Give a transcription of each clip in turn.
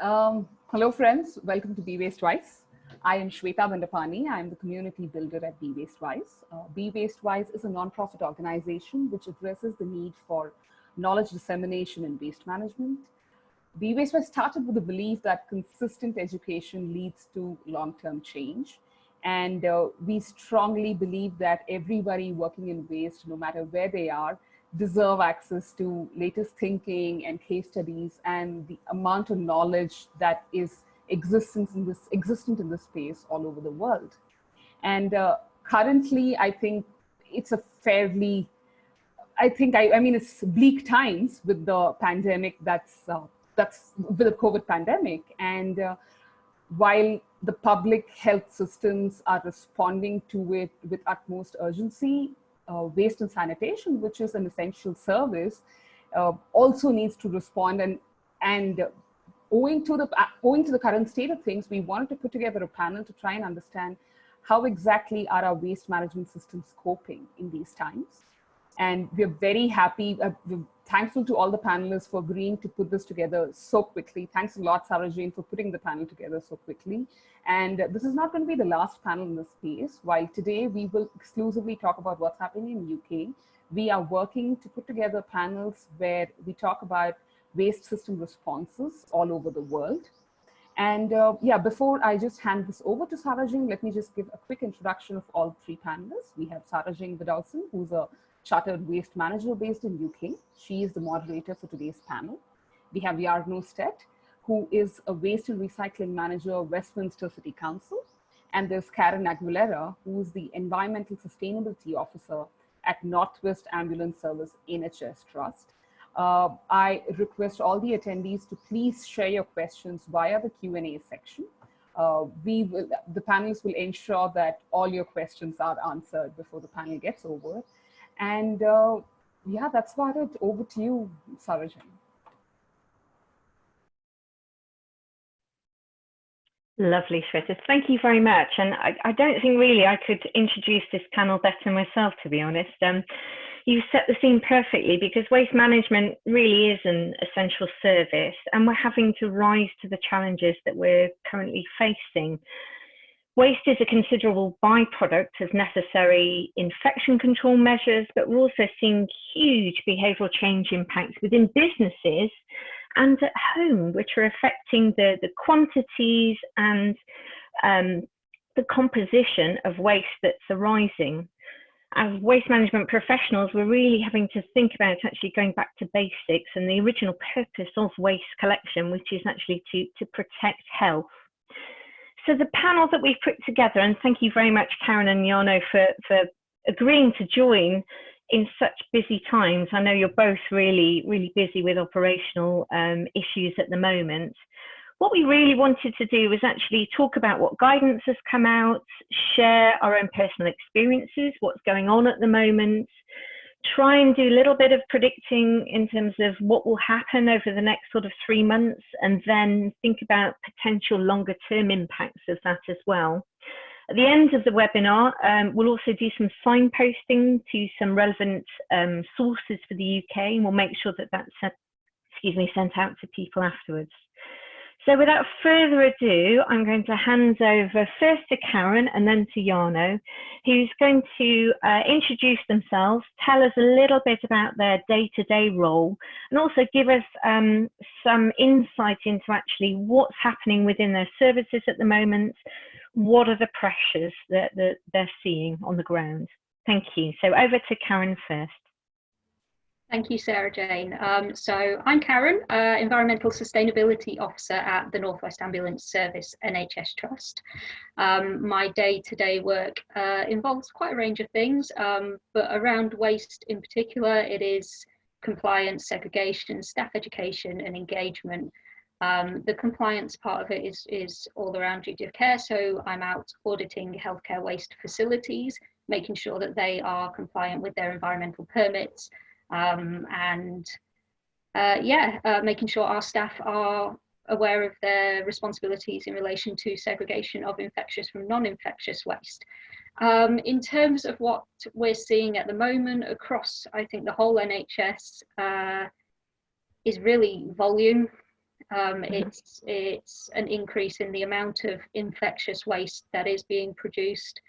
Um, hello, friends. Welcome to Be Waste Wise. I am Shweta Bandapani. I am the community builder at Be Waste Wise. Uh, Be Waste Wise is a nonprofit organization which addresses the need for knowledge dissemination in waste management. Be Waste Wise started with the belief that consistent education leads to long-term change. And uh, we strongly believe that everybody working in waste, no matter where they are, deserve access to latest thinking and case studies and the amount of knowledge that is existence in this existent in this space all over the world. And uh, currently, I think it's a fairly, I think, I, I mean, it's bleak times with the pandemic that's, uh, that's with the COVID pandemic. And uh, while the public health systems are responding to it with utmost urgency, waste and sanitation, which is an essential service, uh, also needs to respond. And, and owing, to the, uh, owing to the current state of things, we wanted to put together a panel to try and understand how exactly are our waste management systems coping in these times. And we're very happy, uh, we're thankful to all the panelists for agreeing to put this together so quickly. Thanks a lot, Sarah Jane, for putting the panel together so quickly. And this is not going to be the last panel in this space. While today we will exclusively talk about what's happening in UK, we are working to put together panels where we talk about waste system responses all over the world. And uh, yeah, before I just hand this over to Sarah Jane, let me just give a quick introduction of all three panelists. We have Sarah Jane Widdowson, who's a chartered waste manager based in UK. She is the moderator for today's panel. We have Jarno Stedt, who is a waste and recycling manager, of Westminster City Council. And there's Karen Aguilera, who is the environmental sustainability officer at Northwest Ambulance Service NHS Trust. Uh, I request all the attendees to please share your questions via the Q&A section. Uh, we will, the panelists will ensure that all your questions are answered before the panel gets over. And uh, yeah, that's about it. Over to you, Sarah Jane. Lovely, Shweta. Thank you very much. And I, I, don't think really I could introduce this panel better myself, to be honest. Um, you set the scene perfectly because waste management really is an essential service and we're having to rise to the challenges that we're currently facing. Waste is a considerable byproduct of necessary infection control measures, but we're also seeing huge behavioural change impacts within businesses and at home, which are affecting the, the quantities and um, the composition of waste that's arising. As waste management professionals, we're really having to think about actually going back to basics and the original purpose of waste collection, which is actually to, to protect health. So the panel that we've put together, and thank you very much, Karen and Jarno, for, for agreeing to join in such busy times. I know you're both really, really busy with operational um, issues at the moment. What we really wanted to do was actually talk about what guidance has come out, share our own personal experiences, what's going on at the moment, try and do a little bit of predicting in terms of what will happen over the next sort of three months and then think about potential longer term impacts of that as well. At the end of the webinar, um, we'll also do some signposting to some relevant um, sources for the UK and we'll make sure that that's, excuse me, sent out to people afterwards. So without further ado, I'm going to hand over first to Karen and then to Jarno, who's going to uh, introduce themselves, tell us a little bit about their day-to-day -day role, and also give us um, some insight into actually what's happening within their services at the moment, what are the pressures that, that they're seeing on the ground. Thank you. So over to Karen first. Thank you, Sarah Jane. Um, so I'm Karen, uh, Environmental Sustainability Officer at the Northwest Ambulance Service NHS Trust. Um, my day-to-day -day work uh, involves quite a range of things, um, but around waste in particular, it is compliance, segregation, staff education and engagement. Um, the compliance part of it is, is all around duty of care, so I'm out auditing healthcare waste facilities, making sure that they are compliant with their environmental permits, um, and uh, yeah, uh, making sure our staff are aware of their responsibilities in relation to segregation of infectious from non-infectious waste. Um, in terms of what we're seeing at the moment across, I think the whole NHS uh, is really volume. Um, it's it's an increase in the amount of infectious waste that is being produced,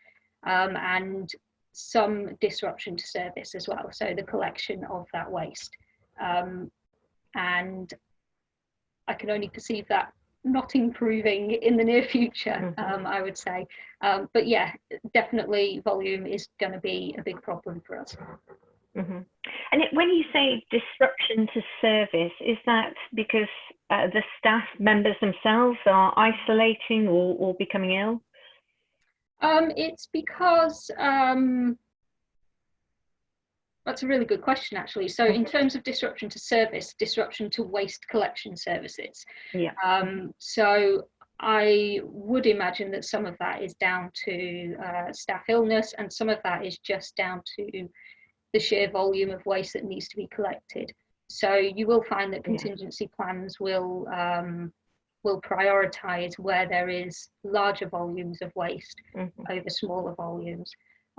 um, and some disruption to service as well. So the collection of that waste, um, and I can only perceive that not improving in the near future. Um, I would say, um, but yeah, definitely volume is going to be a big problem for us. Mm-hmm. And it, when you say disruption to service, is that because uh, the staff members themselves are isolating or, or becoming ill? Um, it's because um, that's a really good question, actually. So, in terms of disruption to service, disruption to waste collection services. Yeah. Um, so, I would imagine that some of that is down to uh, staff illness, and some of that is just down to the sheer volume of waste that needs to be collected. So, you will find that contingency plans will um, will prioritise where there is larger volumes of waste mm-hmm. over smaller volumes.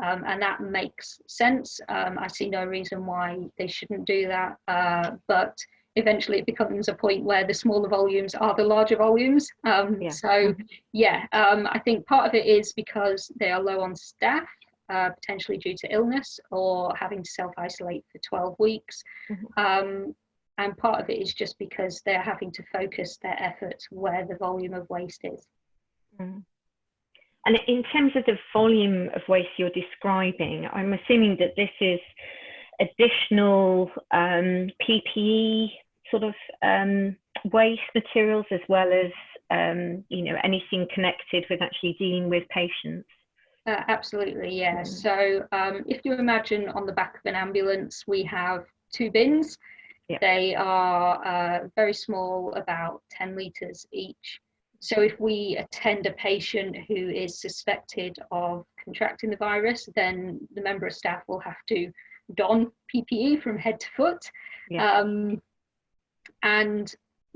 Um, and that makes sense. Um, I see no reason why they shouldn't do that. Uh, but eventually, it becomes a point where the smaller volumes are the larger volumes. Um, yeah. So, mm-hmm. yeah, um, I think part of it is because they are low on staff, uh, potentially due to illness or having to self isolate for 12 weeks. Mm-hmm. And part of it is just because they're having to focus their efforts where the volume of waste is. Mm. And in terms of the volume of waste you're describing, I'm assuming that this is additional um, PPE sort of um, waste materials as well as um, you know anything connected with actually dealing with patients. Uh, absolutely, yeah. Mm. So um, if you imagine on the back of an ambulance, we have two bins. Yeah. They are uh, very small, about 10 litres each. So if we attend a patient who is suspected of contracting the virus, then the member of staff will have to don PPE from head to foot. Yeah. Um, and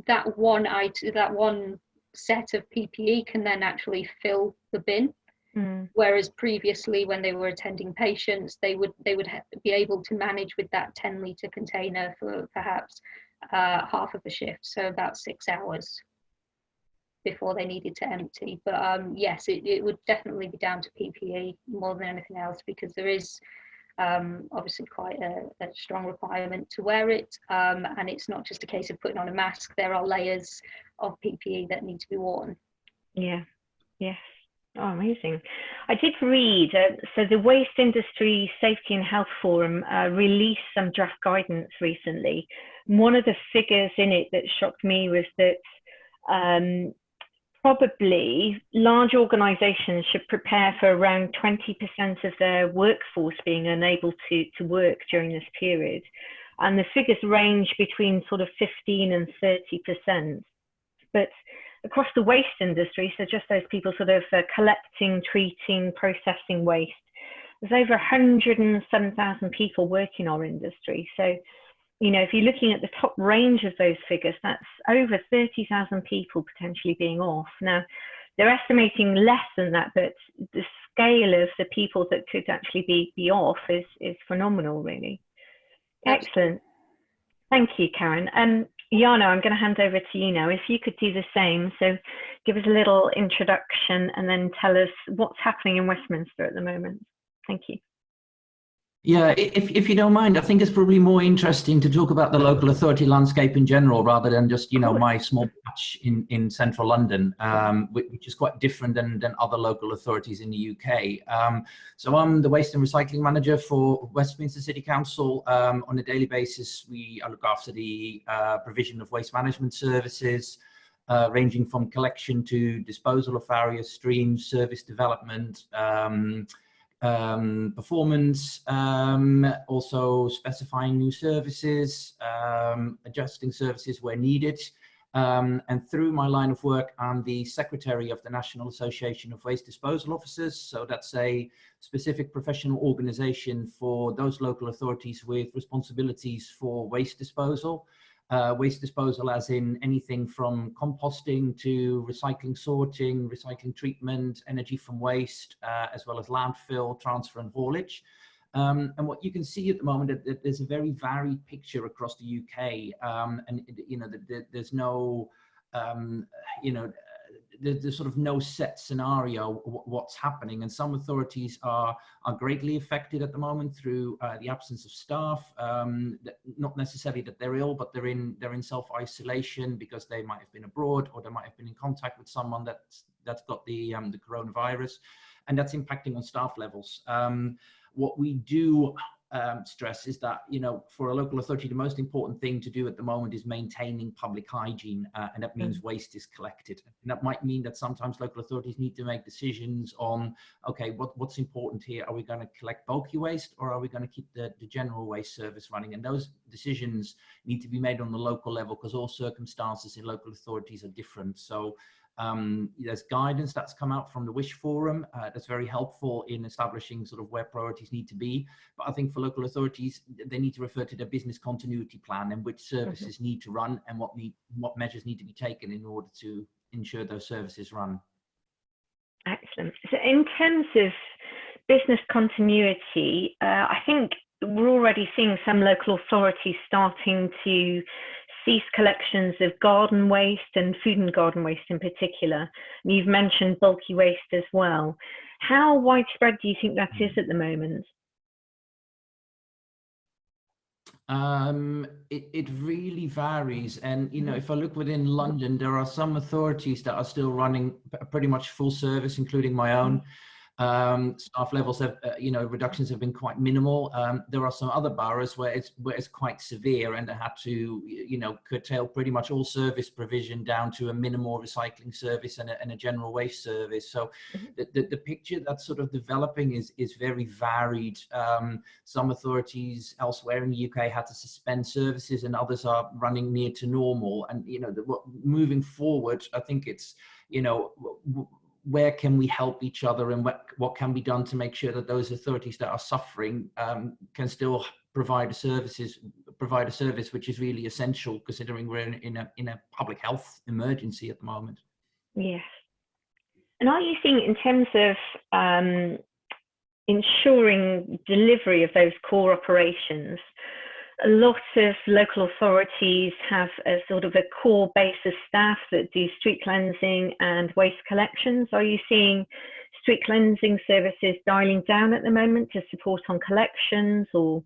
that one item, that one set of PPE can then actually fill the bin. Mm. Whereas previously, when they were attending patients, they would they would be able to manage with that 10 litre container for perhaps uh, half of a shift, so about six hours before they needed to empty. But um, yes, it, it would definitely be down to PPE more than anything else because there is um, obviously quite a, a, strong requirement to wear it. Um, and it's not just a case of putting on a mask, there are layers of PPE that need to be worn. Yeah, yes. Oh, amazing. I did read, uh, so the Waste Industry Safety and Health Forum uh, released some draft guidance recently. One of the figures in it that shocked me was that um, probably large organizations should prepare for around 20% of their workforce being unable to, to work during this period. And the figures range between sort of 15 and 30%. But across the waste industry, so just those people sort of uh, collecting, treating, processing waste, there's over 107,000 people work in our industry. So you know, if you're looking at the top range of those figures, that's over 30,000 people potentially being off. Now, they're estimating less than that, but the scale of the people that could actually be, be off is, is phenomenal, really. Excellent. Thank you, Karen. Um, Jarno, I'm going to hand over to you now. If you could do the same, so give us a little introduction and then tell us what's happening in Westminster at the moment. Thank you. Yeah, if, if you don't mind, I think it's probably more interesting to talk about the local authority landscape in general rather than just, you know, my small patch in, in central London, um, which is quite different than, than other local authorities in the UK. Um, so I'm the waste and recycling manager for Westminster City Council. Um, on a daily basis, we look after the uh, provision of waste management services, uh, ranging from collection to disposal of various streams, service development, um, performance, um, also specifying new services, um, adjusting services where needed. Um, and through my line of work, I'm the secretary of the National Association of Waste Disposal Officers. So that's a specific professional organization for those local authorities with responsibilities for waste disposal uh, waste disposal as in anything from composting to recycling sorting, recycling treatment, energy from waste, uh, as well as landfill, transfer and haulage. Um, and what you can see at the moment that, that there's a very varied picture across the UK, um, and you know the, the, there's no um, you know, there's, sort of no set scenario what's happening. And some authorities are are greatly affected at the moment through uh, the absence of staff. Um, not necessarily that they're ill but they're in they're in self-isolation because they might have been abroad or they might have been in contact with someone that's that's got the um, the coronavirus. And that's impacting on staff levels. Um, what we do um, stress is that, you know, for a local authority, the most important thing to do at the moment is maintaining public hygiene, uh, and that means mm. waste is collected. And that might mean that sometimes local authorities need to make decisions on, okay, what, what's important here? Are we going to collect bulky waste or are we going to keep the, the general waste service running? And those decisions need to be made on the local level because all circumstances in local authorities are different. So um, there's guidance that's come out from the WISH Forum uh, that's very helpful in establishing sort of where priorities need to be. But I think for local authorities, they need to refer to their business continuity plan and which mm-hmm. services need to run and what need what measures need to be taken in order to ensure those services run. Excellent. So in terms of business continuity, uh, I think we're already seeing some local authorities starting to cease collections of garden waste and food and garden waste in particular. And you've mentioned bulky waste as well. How widespread do you think that is mm-hmm. at the moment? Um, it, it really varies. And, you know, mm-hmm. if I look within London, there are some authorities that are still running pretty much full service, including my own. Mm-hmm. Um, staff levels have, uh, you know, reductions have been quite minimal. Um, there are some other boroughs where it's where it's quite severe, and they had to, you know, curtail pretty much all service provision down to a minimal recycling service and a, and a general waste service. So, mm-hmm. the, the, the, picture that's sort of developing is is very varied. Um, some authorities elsewhere in the UK had to suspend services, and others are running near to normal. And you know, the, moving forward, I think it's you know where can we help each other and what, what can be done to make sure that those authorities that are suffering um, can still provide services provide a service which is really essential considering we're in, in, a in a public health emergency at the moment. Yes. And are you seeing in terms of um, ensuring delivery of those core operations a lot of local authorities have a sort of a core base of staff that do street cleansing and waste collections. Are you seeing street cleansing services dialing down at the moment to support on collections or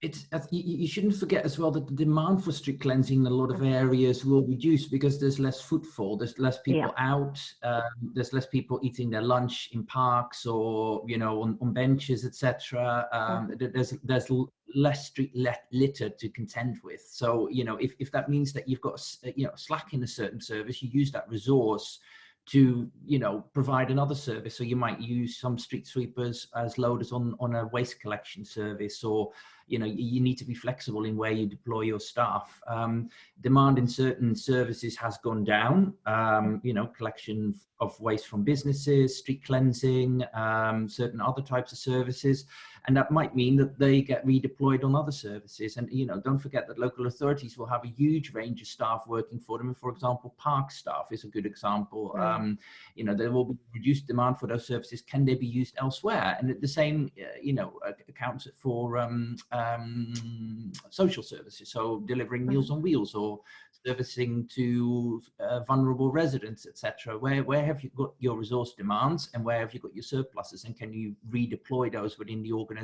it's you shouldn't forget as well that the demand for street cleansing in a lot of areas will reduce because there's less footfall there's less people yeah. out um, there's less people eating their lunch in parks or you know on, on benches etc um, yeah. there's there's less street litter to contend with so you know if, if that means that you've got you know slack in a certain service you use that resource to you know provide another service so you might use some street sweepers as loaders on on a waste collection service or you know you need to be flexible in where you deploy your staff. Um, demand in certain services has gone down. Um, you know collection of waste from businesses street cleansing um, certain other types of services and that might mean that they get redeployed on other services and you know don't forget that local authorities will have a huge range of staff working for them for example park staff is a good example mm. um, you know there will be reduced demand for those services can they be used elsewhere and the same uh, you know accounts for um, um, social services so delivering mm. meals on wheels or servicing to uh, vulnerable residents, etc. Where where have you got your resource demands, and where have you got your surpluses, and can you redeploy those within the organisation?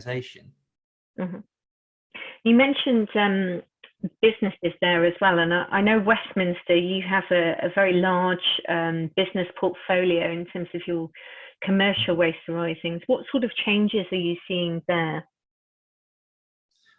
Mm -hmm. You mentioned um, businesses there as well, and I, I know Westminster. You have a, a very large um, business portfolio in terms of your commercial waste arisings. What sort of changes are you seeing there?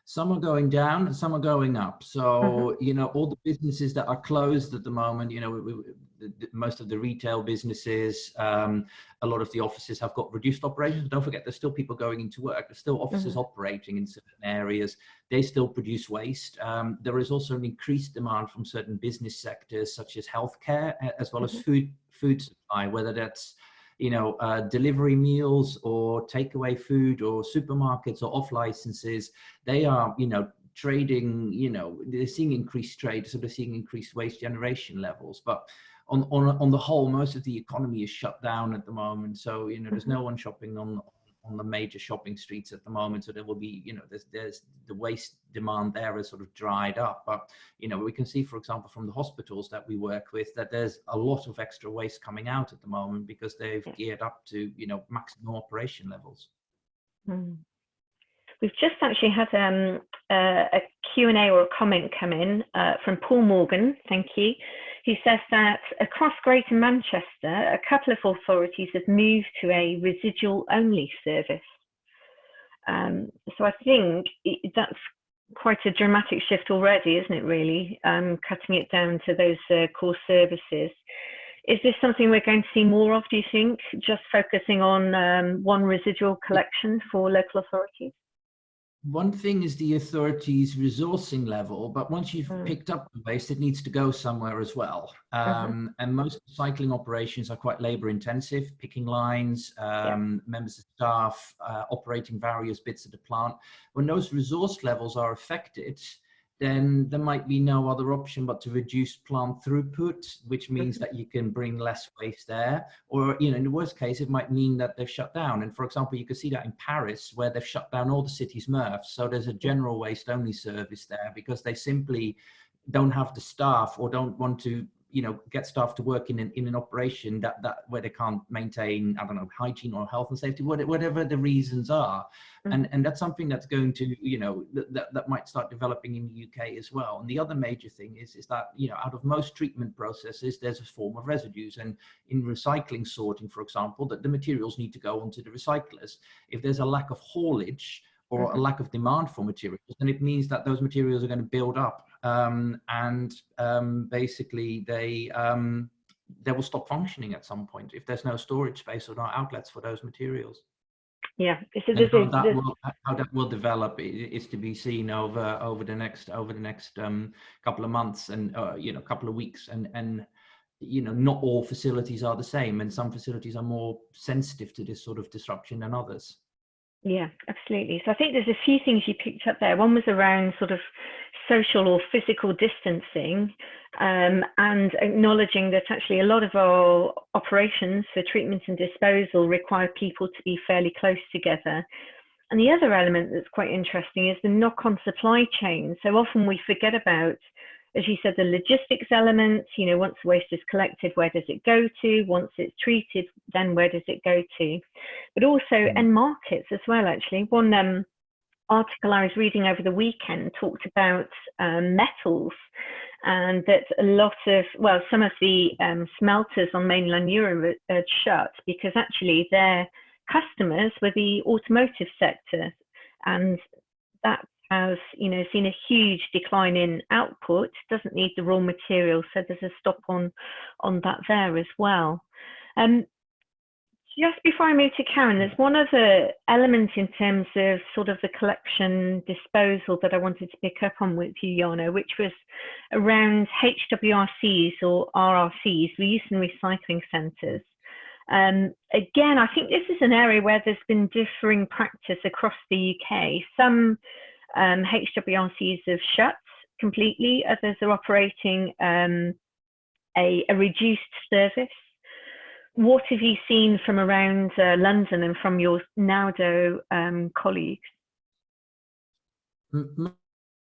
some are going down some are going up so mm-hmm. you know all the businesses that are closed at the moment you know we, we, the, the, most of the retail businesses um, a lot of the offices have got reduced operations don't forget there's still people going into work there's still offices mm-hmm. operating in certain areas they still produce waste um, there is also an increased demand from certain business sectors such as healthcare as well mm-hmm. as food food supply whether that's you know, uh, delivery meals or takeaway food or supermarkets or off licenses, they are, you know, trading, you know, they're seeing increased trade, so they're seeing increased waste generation levels. But on, on, on the whole, most of the economy is shut down at the moment. So, you know, there's no one shopping on, on the major shopping streets at the moment. So there will be, you know, there's, there's the waste demand there is sort of dried up. But, you know, we can see, for example, from the hospitals that we work with, that there's a lot of extra waste coming out at the moment because they've geared up to, you know, maximum operation levels. Mm. We've just actually had um, uh, a Q&A or a comment come in uh, from Paul Morgan, thank you. He says that across Greater Manchester, a couple of authorities have moved to a residual only service. Um, so I think that's quite a dramatic shift already, isn't it really? Um, cutting it down to those uh, core services. Is this something we're going to see more of, do you think, just focusing on um, one residual collection for local authorities? One thing is the authorities resourcing level, but once you've mm. picked up the waste, it needs to go somewhere as well. Mm-hmm. Um, mm -hmm. And most cycling operations are quite labor intensive, picking lines, um, yeah. members of staff, uh, operating various bits of the plant. When those resource levels are affected, then there might be no other option but to reduce plant throughput, which means that you can bring less waste there. Or, you know, in the worst case, it might mean that they've shut down. And for example, you can see that in Paris, where they've shut down all the city's MRFs. So there's a general waste only service there because they simply don't have the staff or don't want to you know get staff to work in an, in an operation that that where they can't maintain i don't know hygiene or health and safety whatever the reasons are. Mm-hmm. and and that's something that's going to you know that, that might start developing in the uk as well. And the other major thing is is that you know out of most treatment processes there's a form of residues. And in recycling sorting for example that the materials need to go onto the recyclers. If there's a lack of haulage or a mm-hmm. lack of demand for materials, then it means that those materials are going to build up um, and um, basically they um, they will stop functioning at some point if there's no storage space or no outlets for those materials. Yeah, so this how, is, that this... Will, how that will develop is to be seen over over the next over the next um, couple of months and uh, you know couple of weeks and and you know not all facilities are the same and some facilities are more sensitive to this sort of disruption than others. Yeah, absolutely. So I think there's a few things you picked up there. One was around sort of social or physical distancing um, and acknowledging that actually a lot of our operations for treatment and disposal require people to be fairly close together. And the other element that's quite interesting is the knock-on supply chain. So often we forget about, as you said, the logistics elements, you know, once the waste is collected, where does it go to? Once it's treated, then where does it go to? But also mm. end markets as well, actually. One um, article I was reading over the weekend talked about um, metals and that a lot of, well, some of the um, smelters on mainland Europe had shut because actually their customers were the automotive sector and that has, you know, seen a huge decline in output, doesn't need the raw material so there's a stop on, on that there as well. Um, just before I move to Karen, there's one other element in terms of sort of the collection disposal that I wanted to pick up on with you, Jarno, which was around HWRCs or RRCs, reuse and recycling centres. Um, again, I think this is an area where there's been differing practice across the UK. Some um, HWRCs have shut completely, others are operating um, a, a reduced service what have you seen from around uh, London and from your NAWDO um, colleagues?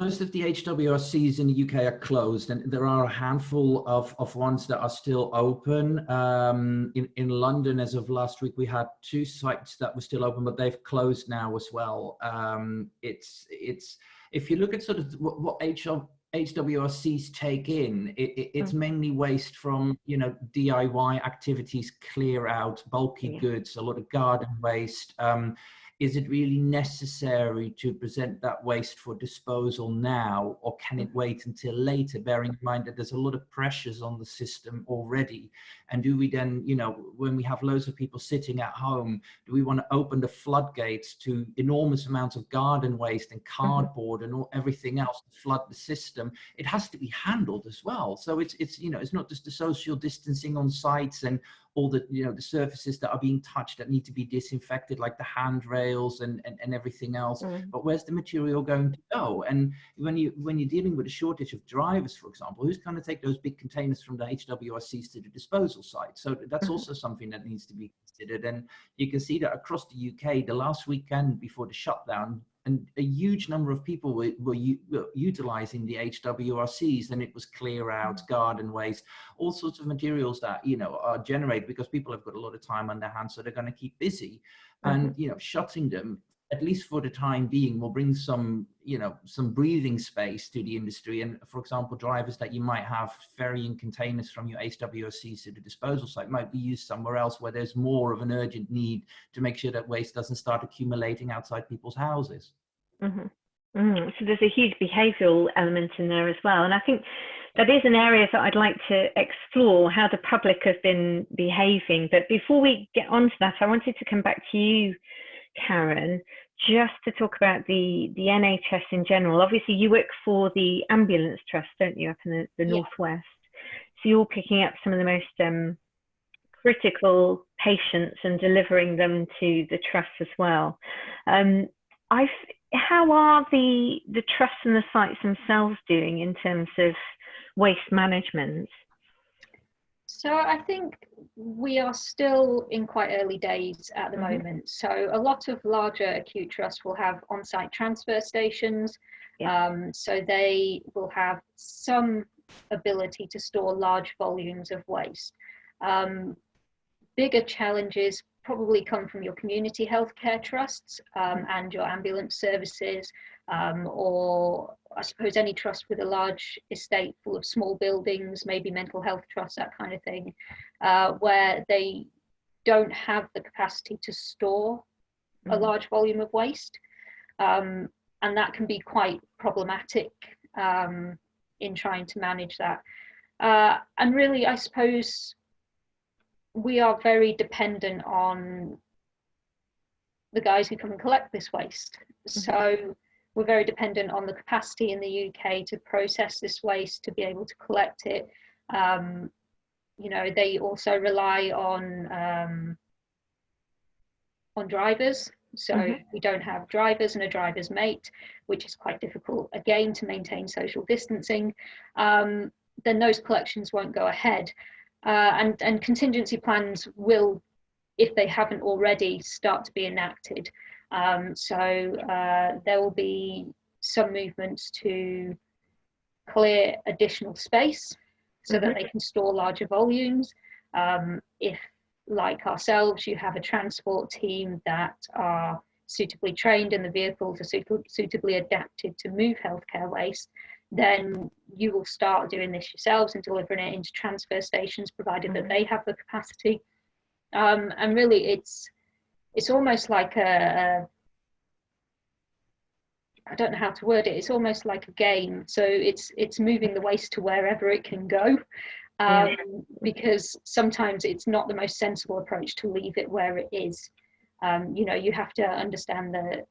Most of the HWRCs in the UK are closed and there are a handful of, of ones that are still open. Um, in, in London, as of last week, we had two sites that were still open, but they've closed now as well. Um, it's, it's, if you look at sort of what, what HR, HWRCs take in, it, it, it's mm. mainly waste from, you know, DIY activities, clear out, bulky yeah. goods, a lot of garden waste. Um, is it really necessary to present that waste for disposal now or can it wait until later? Bearing in mind that there's a lot of pressures on the system already. And do we then you know when we have loads of people sitting at home do we want to open the floodgates to enormous amounts of garden waste and mm-hmm. cardboard and all, everything else to flood the system? It has to be handled as well. So it's it's you know it's not just the social distancing on sites and all the you know the surfaces that are being touched that need to be disinfected like the handrails and, and and everything else Mm. but where's the material going to go and when you when you're dealing with a shortage of drivers for example who's going to take those big containers from the hwrcs to the disposal site so that's Mhm. also something that needs to be considered and you can see that across the uk the last weekend before the shutdown and a huge number of people were, were, were utilizing the HWRCs and it was clear out mm. garden waste all sorts of materials that you know are generated because people have got a lot of time on their hands so they're going to keep busy. Mm-hmm. And you know shutting them at least for the time being will bring some you know some breathing space to the industry and for example drivers that you might have ferrying containers from your hwrcs to the disposal site might be used somewhere else where there's more of an urgent need to make sure that waste doesn't start accumulating outside people's houses Mhm. Mm, So there's a huge behavioural element in there as well. And I think that is an area that I'd like to explore how the public have been behaving. But before we get onto that, I wanted to come back to you, Karen, just to talk about the, the NHS in general. Obviously, you work for the Ambulance Trust, don't you, up in the, the Yeah. Northwest? So you're picking up some of the most um, critical patients and delivering them to the trust as well. Um, I've how are the the trusts and the sites themselves doing in terms of waste management? So I think we are still in quite early days at the Mhm. moment. So a lot of larger acute trusts will have on-site transfer stations. Yeah. Um, so they will have some ability to store large volumes of waste. Um, bigger challenges probably come from your community healthcare trusts um, and your ambulance services, um, or I suppose any trust with a large estate full of small buildings, maybe mental health trusts, that kind of thing, uh, where they don't have the capacity to store a Mhm. large volume of waste. Um, and that can be quite problematic um, in trying to manage that. Uh, and really, I suppose we are very dependent on the guys who come and collect this waste. So we're very dependent on the capacity in the UK to process this waste, to be able to collect it. Um, you know, they also rely on um, on drivers. So Mhm. we don't have drivers and a driver's mate, which is quite difficult again to maintain social distancing. Um, then those collections won't go ahead. Uh, and, and contingency plans will, if they haven't already, start to be enacted. Um, so uh, there will be some movements to clear additional space so that they can store larger volumes. Um, if, like ourselves, you have a transport team that are suitably trained and the vehicles are suitably adapted to move healthcare waste, then you will start doing this yourselves and delivering it into transfer stations, provided that Mhm. they have the capacity. Um, and really, it's it's almost like a, a I don't know how to word it. It's almost like a game. So it's it's moving the waste to wherever it can go, um, Yeah. because sometimes it's not the most sensible approach to leave it where it is. Um, you know, you have to understand that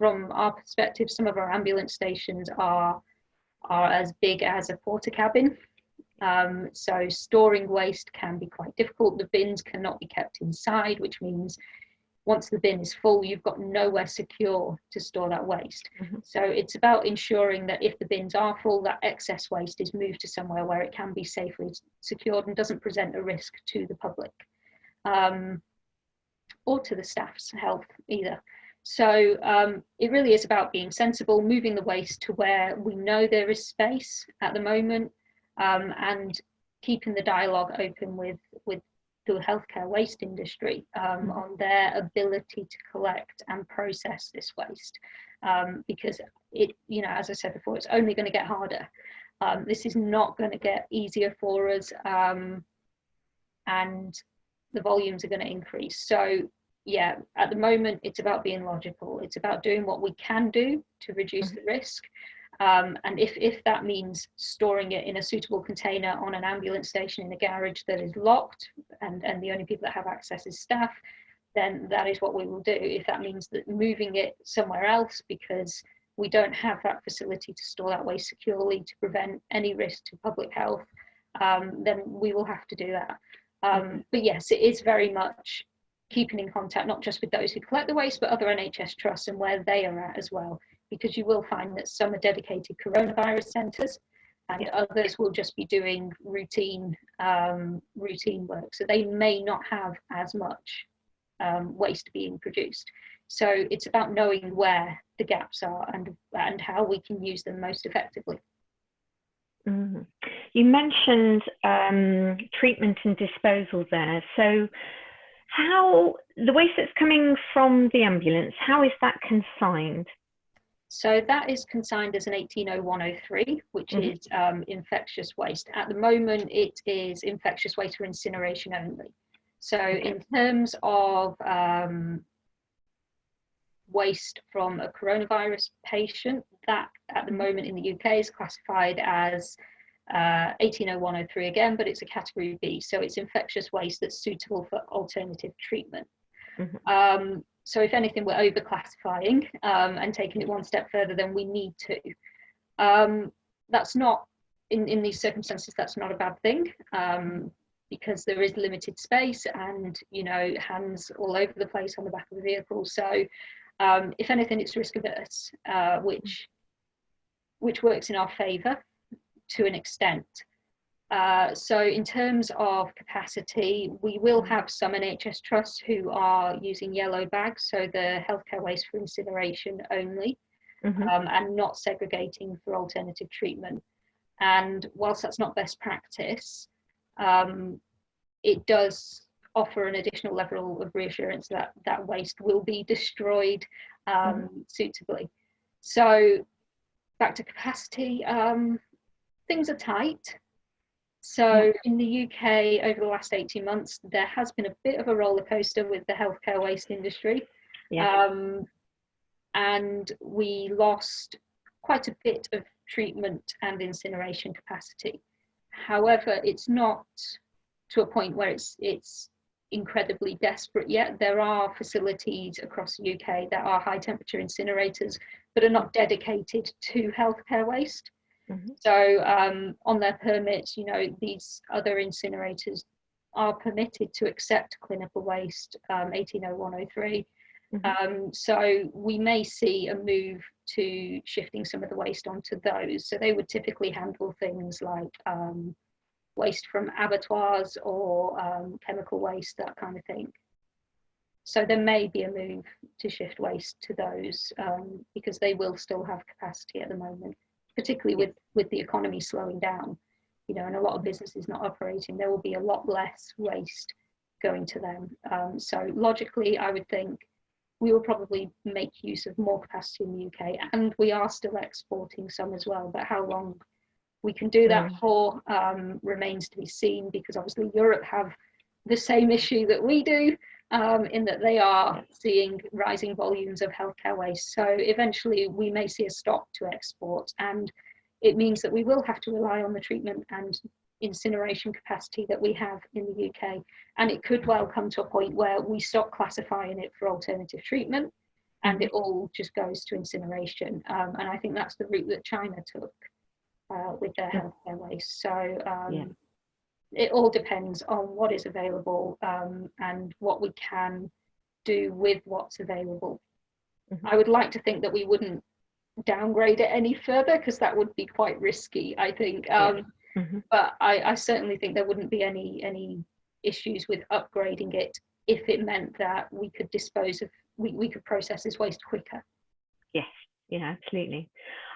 from our perspective, some of our ambulance stations are are as big as a Portakabin. Um, so storing waste can be quite difficult. The bins cannot be kept inside, which means once the bin is full, you've got nowhere secure to store that waste. Mhm. So it's about ensuring that if the bins are full, that excess waste is moved to somewhere where it can be safely secured and doesn't present a risk to the public um, or to the staff's health either. So um, it really is about being sensible, moving the waste to where we know there is space at the moment, um, and keeping the dialogue open with with the healthcare waste industry um, Mhm. on their ability to collect and process this waste, um, because it, you know, as I said before, it's only going to get harder. Um, this is not going to get easier for us, um, and the volumes are going to increase. So yeah, at the moment, it's about being logical. It's about doing what we can do to reduce the risk. Um, and if, if that means storing it in a suitable container on an ambulance station in a garage that is locked and, and the only people that have access is staff, then that is what we will do. If that means that moving it somewhere else because we don't have that facility to store that waste securely to prevent any risk to public health, um, then we will have to do that. Um, but yes, it is very much keeping in contact, not just with those who collect the waste, but other NHS trusts and where they are at as well, because you will find that some are dedicated coronavirus centres and Yeah. others will just be doing routine um, routine work. So they may not have as much um, waste being produced. So it's about knowing where the gaps are and and how we can use them most effectively. Mhm. You mentioned um, treatment and disposal there. So, how the waste that's coming from the ambulance, how is that consigned? So that is consigned as an 180103, which Mhm. is um, infectious waste. At the moment, it is infectious waste for incineration only. So in terms of um, waste from a coronavirus patient, that at the moment in the UK is classified as uh, 180103 again, but it's a category B. So it's infectious waste that's suitable for alternative treatment. Mhm. Um, so if anything, we're overclassifying um, and taking it one step further than we need to. Um, that's not, in, in these circumstances, that's not a bad thing um, because there is limited space and, you know, hands all over the place on the back of the vehicle. So um, if anything, it's risk averse, uh, which, which works in our favour to an extent. Uh, so in terms of capacity, we will have some NHS trusts who are using yellow bags, so the healthcare waste for incineration only, Mhm. um, and not segregating for alternative treatment. And whilst that's not best practice, um, it does offer an additional level of reassurance that that waste will be destroyed um, suitably. So back to capacity, um, things are tight. So in the UK over the last 18 months, there has been a bit of a roller coaster with the healthcare waste industry. Yeah. Um, and we lost quite a bit of treatment and incineration capacity. However, it's not to a point where it's it's incredibly desperate yet. There are facilities across the UK that are high temperature incinerators, but are not dedicated to healthcare waste. Mhm. So um, on their permits, you know, these other incinerators are permitted to accept clinical waste, um, 180103. Mhm. Um, so we may see a move to shifting some of the waste onto those. So they would typically handle things like um, waste from abattoirs or um, chemical waste, that kind of thing. So there may be a move to shift waste to those um, because they will still have capacity at the moment, particularly with, with the economy slowing down, you know, and a lot of businesses not operating, there will be a lot less waste going to them. Um, so logically, I would think we will probably make use of more capacity in the UK and we are still exporting some as well, but how long we can do that Mm. for um, remains to be seen because obviously Europe have the same issue that we do um, in that they are seeing rising volumes of healthcare waste. So eventually we may see a stop to export and it means that we will have to rely on the treatment and incineration capacity that we have in the UK. And it could well come to a point where we stop classifying it for alternative treatment and it all just goes to incineration. Um, and I think that's the route that China took uh, with their healthcare waste. So um, Yeah. It all depends on what is available um, and what we can do with what's available. Mhm. I would like to think that we wouldn't downgrade it any further because that would be quite risky, I think. Yeah. Um, Mhm. But I, I certainly think there wouldn't be any any issues with upgrading it if it meant that we could dispose of we, we could process this waste quicker. Yes, yeah, absolutely.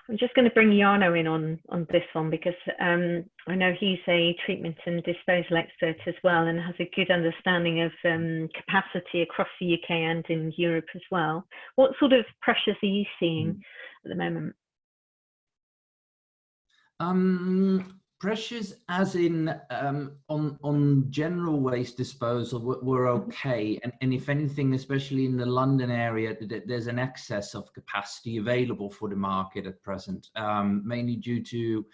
I'm just going to bring Jarno in on on this one because um, I know he's a treatment and disposal expert as well and has a good understanding of um, capacity across the UK and in Europe as well. What sort of pressures are you seeing at the moment? Um, pressures as in um, on on general waste disposal were, were okay, and, and if anything, especially in the London area, th- th- there's an excess of capacity available for the market at present, um, mainly due to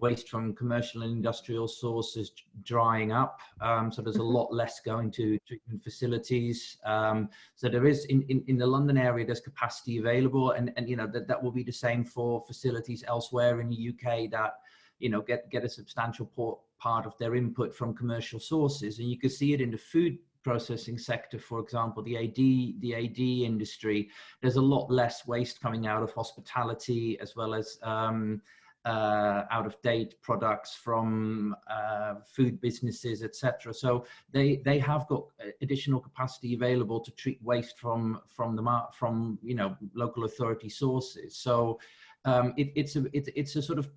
waste from commercial and industrial sources drying up. Um, so there's a lot less going to treatment facilities. Um, so there is in, in, in the London area, there's capacity available and, and you know, that, that will be the same for facilities elsewhere in the UK that you know, get, get a substantial part of their input from commercial sources. And you can see it in the food processing sector, for example, the AD, the AD industry, there's a lot less waste coming out of hospitality as well as um, uh, out of date products from uh, food businesses, etc. So they they have got additional capacity available to treat waste from from the from you know local authority sources. So um, it, it's a it, it's a sort of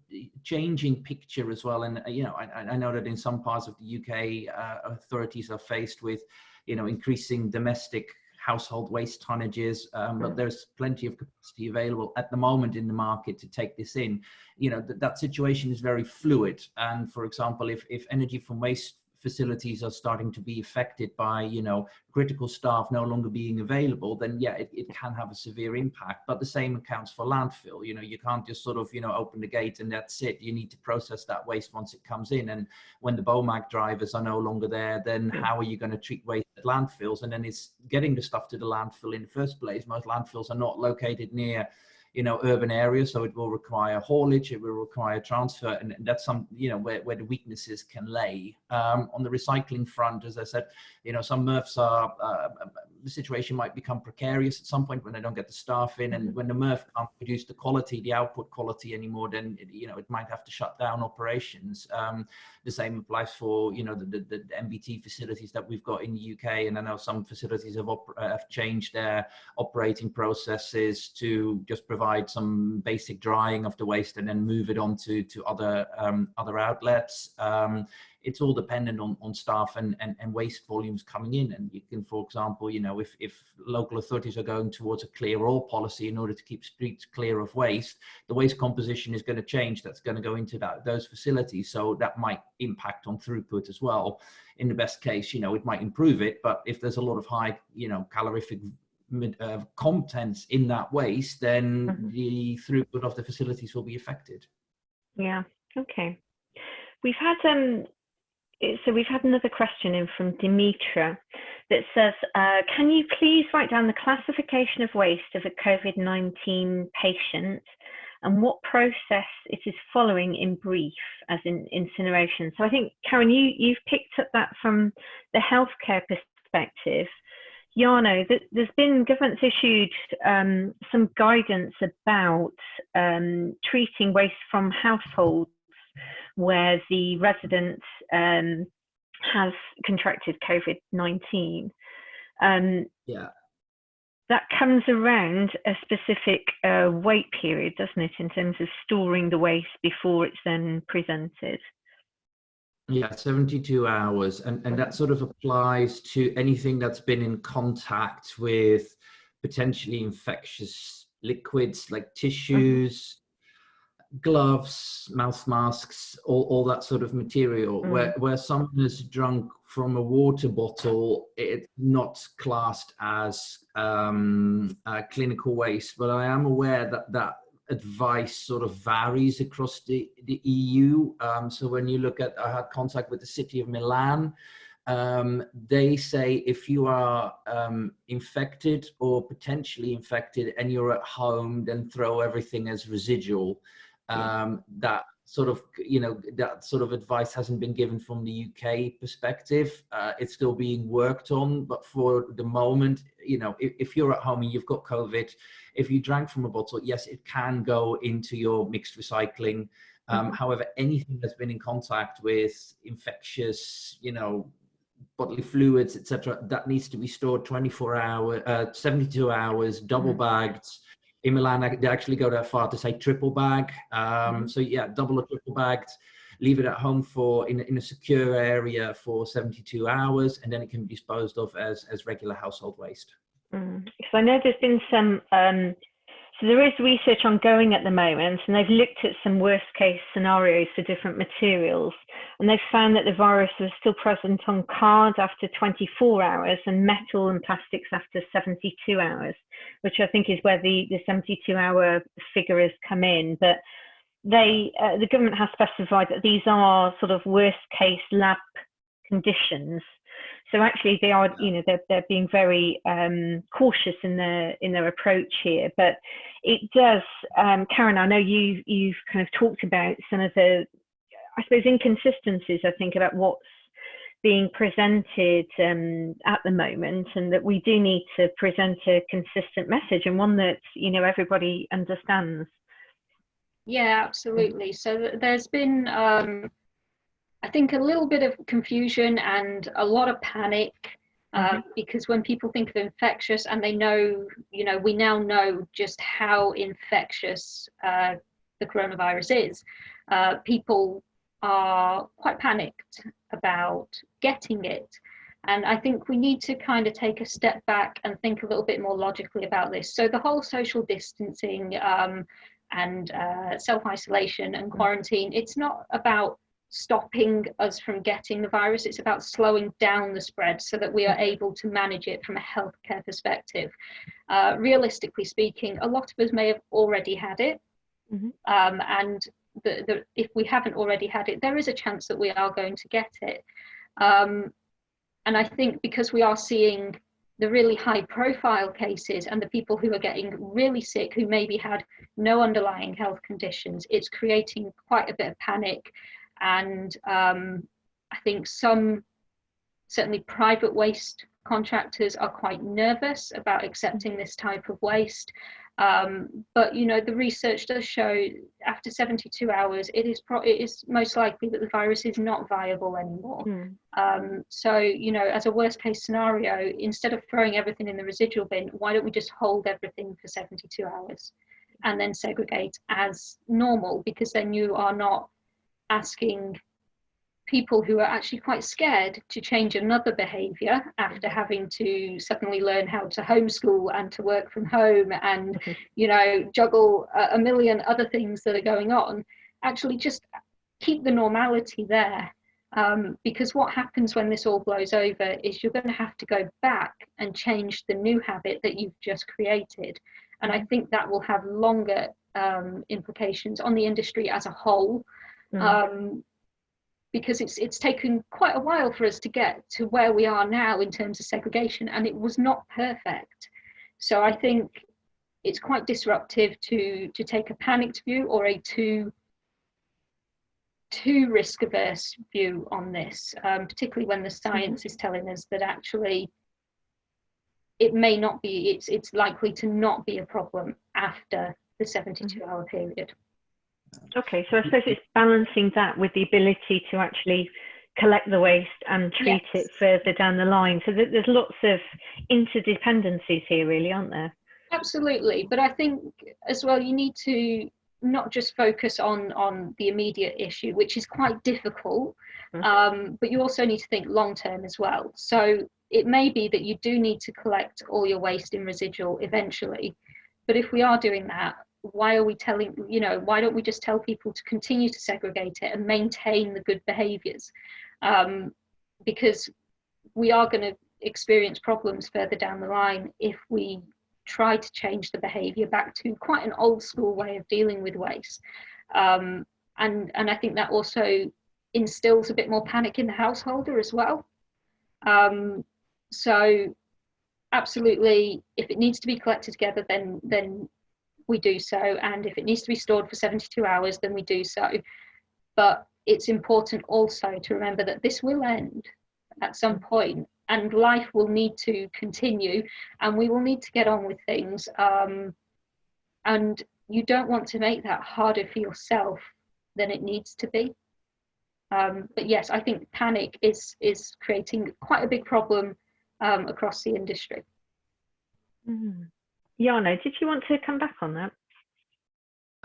changing picture as well. And uh, you know, I, I, know that in some parts of the UK, uh, authorities are faced with you know increasing domestic household waste tonnages, um, but there's plenty of capacity available at the moment in the market to take this in. You know, th that situation is very fluid. And for example, if, if energy from waste facilities are starting to be affected by, you know, critical staff no longer being available, then yeah, it, it can have a severe impact. But the same accounts for landfill. You know, you can't just sort of, you know, open the gate and that's it. You need to process that waste once it comes in. And when the BOMAG drivers are no longer there, then how are you going to treat waste at landfills? And then it's getting the stuff to the landfill in the first place. Most landfills are not located near you know urban areas. So it will require haulage it will require transfer and that's some you know where, where the weaknesses can lay. Um, on the recycling front as i said you know some MRFs are uh, the situation might become precarious at some point when they don't get the staff in and mm-hmm. when the MRF can't produce the quality the output quality anymore then it, you know it might have to shut down operations um, the same applies for you know the, the, the, MBT facilities that we've got in the UK and I know some facilities have, have changed their operating processes to just provide provide some basic drying of the waste and then move it on to, to other, um, other outlets. Um, it's all dependent on, on staff and, and, and waste volumes coming in. And you can, for example, you know, if, if local authorities are going towards a clear all policy in order to keep streets clear of waste, the waste composition is going to change. That's going to go into that, those facilities. So that might impact on throughput as well. In the best case, you know, it might improve it, but if there's a lot of high, you know, calorific uh, contents in that waste, then mm -hmm. the throughput of the facilities will be affected. Yeah. Okay. We've had um. So we've had another question in from Dimitra that says, uh, can you please write down the classification of waste of a COVID-19 patient and what process it is following in brief, as in incineration. So I think, Karen, you, you've picked up that from the healthcare perspective. Jarno, there's been government's issued um, some guidance about um, treating waste from households where the resident um, has contracted COVID-19. Um, yeah. That comes around a specific uh, wait period, doesn't it, in terms of storing the waste before it's then presented? Yeah, 72 hours. And, and that sort of applies to anything that's been in contact with potentially infectious liquids like tissues, gloves, mouth masks, all, all that sort of material. Mm. Where, where someone has drunk from a water bottle, it's not classed as um, clinical waste. But I am aware that that advice sort of varies across the, the EU. Um, so when you look at, I had contact with the city of Milan, um, they say if you are um, infected or potentially infected and you're at home, then throw everything as residual. Um, that sort of, you know, that sort of advice hasn't been given from the UK perspective. Uh, it's still being worked on, but for the moment, you know, if, if, you're at home and you've got COVID, if you drank from a bottle, yes, it can go into your mixed recycling. Um, mm-hmm. However, anything that's been in contact with infectious, you know, bodily fluids, etc., that needs to be stored 24 hours, uh, 72 hours, double mm-hmm. In Milan, they actually go that far to say triple bag. Um, mm-hmm. so yeah, double or triple bagged, leave it at home for in, in a secure area for 72 hours, and then it can be disposed of as, as regular household waste. Mm. So I know there's been some um, so there is research ongoing at the moment, and they've looked at some worst case scenarios for different materials. And they've found that the virus was still present on card after 24 hours and metal and plastics after 72 hours, which I think is where the, the 72 hour figure has come in. But they, uh, the government has specified that these are sort of worst case lab conditions so actually, they are, you know, they're, they're being very um, cautious in their in their approach here. But it does, um, Karen. I know you you've kind of talked about some of the I suppose, inconsistencies, I think, about what's being presented um, at the moment, and that we do need to present a consistent message and one that you know everybody understands. Yeah, absolutely. So there's been, um, I think, a little bit of confusion and a lot of panic uh, mm-hmm. because when people think of infectious and they know, you know, we now know just how infectious uh, the coronavirus is. Uh, people are quite panicked about getting it. And I think we need to kind of take a step back and think a little bit more logically about this. So the whole social distancing um, and uh, self-isolation and quarantine, it's not about stopping us from getting the virus. It's about slowing down the spread so that we are able to manage it from a healthcare perspective. Uh, realistically speaking, a lot of us may have already had it. Mm -hmm. um, and the, the, if we haven't already had it, there is a chance that we are going to get it. Um, and I think because we are seeing the really high profile cases and the people who are getting really sick who maybe had no underlying health conditions, it's creating quite a bit of panic. And um, I think some, certainly private waste contractors are quite nervous about accepting this type of waste. Um, but you know, the research does show after 72 hours, it is pro- it is most likely that the virus is not viable anymore. Mm. Um, so you know, as a worst case scenario, instead of throwing everything in the residual bin, why don't we just hold everything for 72 hours and then segregate as normal? Because then you are not asking people who are actually quite scared to change another behavior after having to suddenly learn how to homeschool and to work from home and you know juggle a, a million other things that are going on actually just keep the normality there. Um, because what happens when this all blows over is you're going to have to go back and change the new habit that you've just created. And i think that will have longer um, implications on the industry as a whole mm. um, because it's it's taken quite a while for us to get to where we are now in terms of segregation and it was not perfect so i think it's quite disruptive to to take a panicked view or a too too risk averse view on this um, particularly when the science mm-hmm. is telling us that actually it may not be it's it's likely to not be a problem after the 72 mm-hmm. hour period Okay, so I suppose it's balancing that with the ability to actually collect the waste and treat yes. it further down the line. So there's lots of interdependencies here, really, aren't there? Absolutely, but I think as well you need to not just focus on on the immediate issue, which is quite difficult, mm-hmm. um, but you also need to think long term as well. So it may be that you do need to collect all your waste in residual eventually, but if we are doing that, why are we telling you know why don't we just tell people to continue to segregate it and maintain the good behaviors? Um, because we are going to experience problems further down the line if we try to change the behavior back to quite an old school way of dealing with waste. Um, and and i think that also instills a bit more panic in the householder as well. Um, so absolutely if it needs to be collected together then then we do so. And if it needs to be stored for 72 hours, then we do so. But it's important also to remember that this will end at some point and life will need to continue and we will need to get on with things. Um, and you don't want to make that harder for yourself than it needs to be. Um, but yes, I think panic is is creating quite a big problem um, across the industry. Mm. Jarno, did you want to come back on that?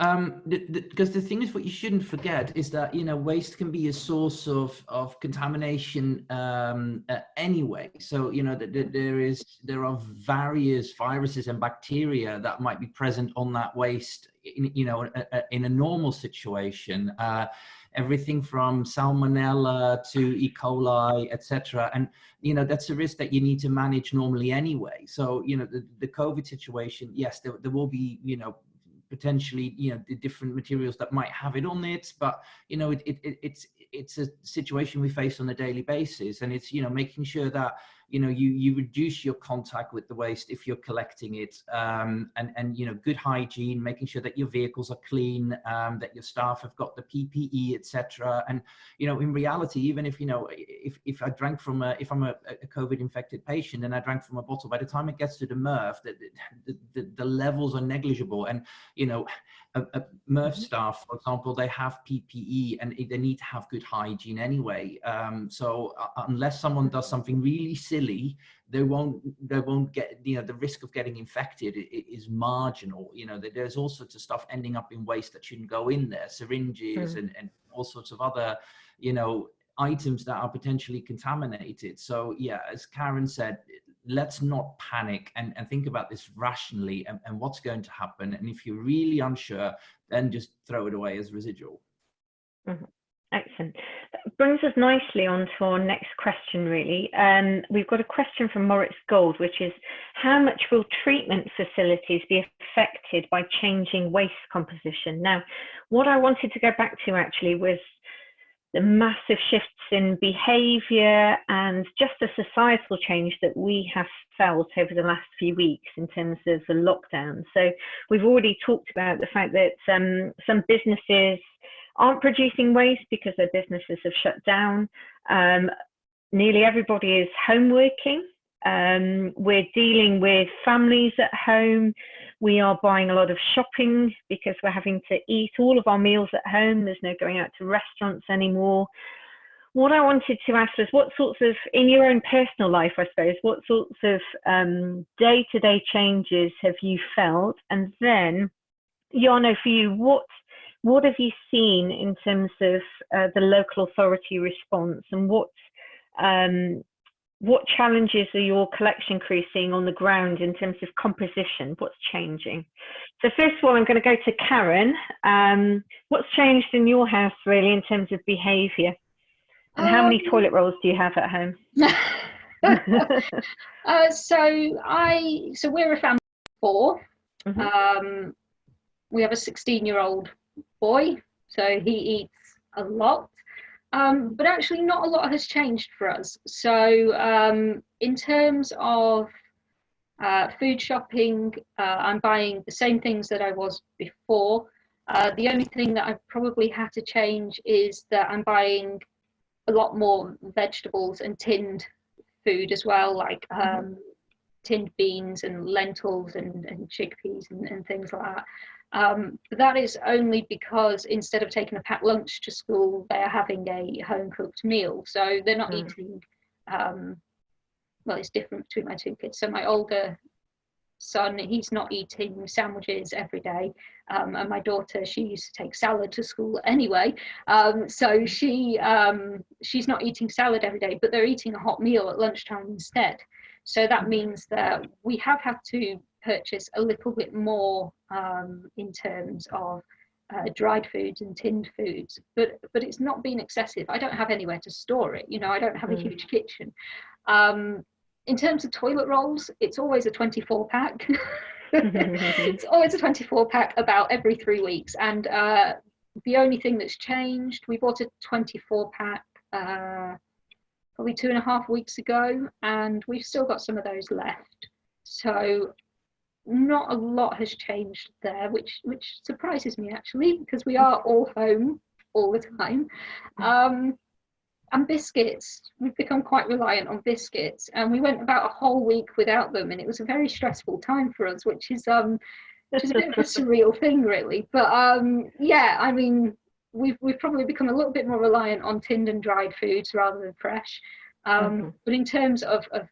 Um, because the, the, the, thing is, what you shouldn't forget is that you know waste can be a source of of contamination um, uh, anyway. So you know that the, there is there are various viruses and bacteria that might be present on that waste. In, you know, a, a, in a normal situation, uh, everything from salmonella to E. coli, etc. And you know that's a risk that you need to manage normally anyway. So you know the, the COVID situation, yes, there, there will be you know potentially you know the different materials that might have it on it, but you know it, it, it's it's a situation we face on a daily basis, and it's you know making sure that you know you you reduce your contact with the waste if you're collecting it um, and and you know good hygiene making sure that your vehicles are clean um, that your staff have got the ppe etc and you know in reality even if you know if if i drank from a if i'm a, a covid infected patient and i drank from a bottle by the time it gets to the MRF the, the, the, the levels are negligible and you know a, a MRF Mhm. staff, for example, they have PPE and they need to have good hygiene anyway. Um, so uh, unless someone does something really silly, they won't they won't get you know the risk of getting infected is marginal. You know, there's all sorts of stuff ending up in waste that shouldn't go in there, syringes mm. and, and all sorts of other, you know, items that are potentially contaminated. So yeah, as Karen said, let's not panic and, and think about this rationally and, and what's going to happen. And if you're really unsure, then just throw it away as residual. Mm-hmm. Excellent. That brings us nicely on to our next question, really. Um, we've got a question from Moritz Gold, which is How much will treatment facilities be affected by changing waste composition? Now, what I wanted to go back to actually was the massive shifts in behaviour and just the societal change that we have felt over the last few weeks in terms of the lockdown. So, we've already talked about the fact that um, some businesses aren't producing waste because their businesses have shut down. Um, nearly everybody is home working. Um, we're dealing with families at home. We are buying a lot of shopping because we're having to eat all of our meals at home. There's no going out to restaurants anymore. What I wanted to ask was what sorts of, in your own personal life, I suppose, what sorts of day to day changes have you felt? And then, Jarno, for you, what what have you seen in terms of uh, the local authority response and what um, what challenges are your collection crew seeing on the ground in terms of composition? What's changing? So first of all, I'm going to go to Karen. Um, what's changed in your house really in terms of behaviour? And how many Um, toilet rolls do you have at home? uh, so I so we're a family of 4 Mhm. Um, we have a 16 year old boy, so he eats a lot. Um, but actually, not a lot has changed for us. So, um, in terms of uh, food shopping, uh, I'm buying the same things that I was before. Uh, the only thing that I've probably had to change is that I'm buying a lot more vegetables and tinned food as well, like um, tinned beans and lentils and, and chickpeas and, and things like that. Um, but that is only because instead of taking a packed lunch to school, they are having a home cooked meal. So they're not Mm. eating, um, well, it's different between my two kids. So my older son, he's not eating sandwiches every day. Um, and my daughter, she used to take salad to school anyway. Um, so she um, she's not eating salad every day, but they're eating a hot meal at lunchtime instead. So that means that we have had to purchase a little bit more um, in terms of uh, dried foods and tinned foods, but but it's not been excessive. I don't have anywhere to store it. You know, I don't have a Mm. huge kitchen. Um, in terms of toilet rolls, it's always a 24 pack. it's always a 24 pack about every three weeks. And uh, the only thing that's changed, we bought a 24 pack uh, probably two and a half weeks ago, and we've still got some of those left. So not a lot has changed there, which which surprises me actually, because we are all home all the time. Um, and biscuits, we've become quite reliant on biscuits, and we went about a whole week without them, and it was a very stressful time for us, which is um, which is a bit of a surreal thing, really. But um, yeah, I mean, we've we've probably become a little bit more reliant on tinned and dried foods rather than fresh. Um, Mhm. But in terms of, of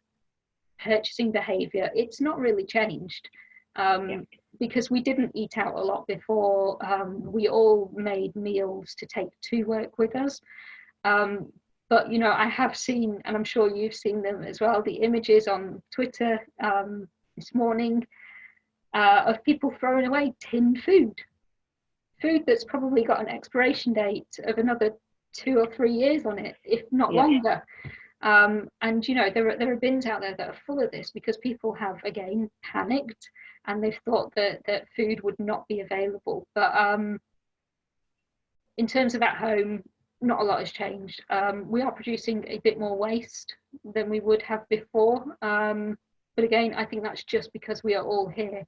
purchasing behaviour, it's not really changed. Um, Yeah. Because we didn't eat out a lot before. Um, we all made meals to take to work with us. Um, but you know, I have seen, and I'm sure you've seen them as well, the images on Twitter um, this morning uh, of people throwing away tinned food, food that's probably got an expiration date of another two or three years on it, if not Yeah. longer. Um, and you know, there are there are bins out there that are full of this because people have again panicked and they've thought that that food would not be available. But um, in terms of at home, not a lot has changed. Um, we are producing a bit more waste than we would have before. Um, but again, I think that's just because we are all here.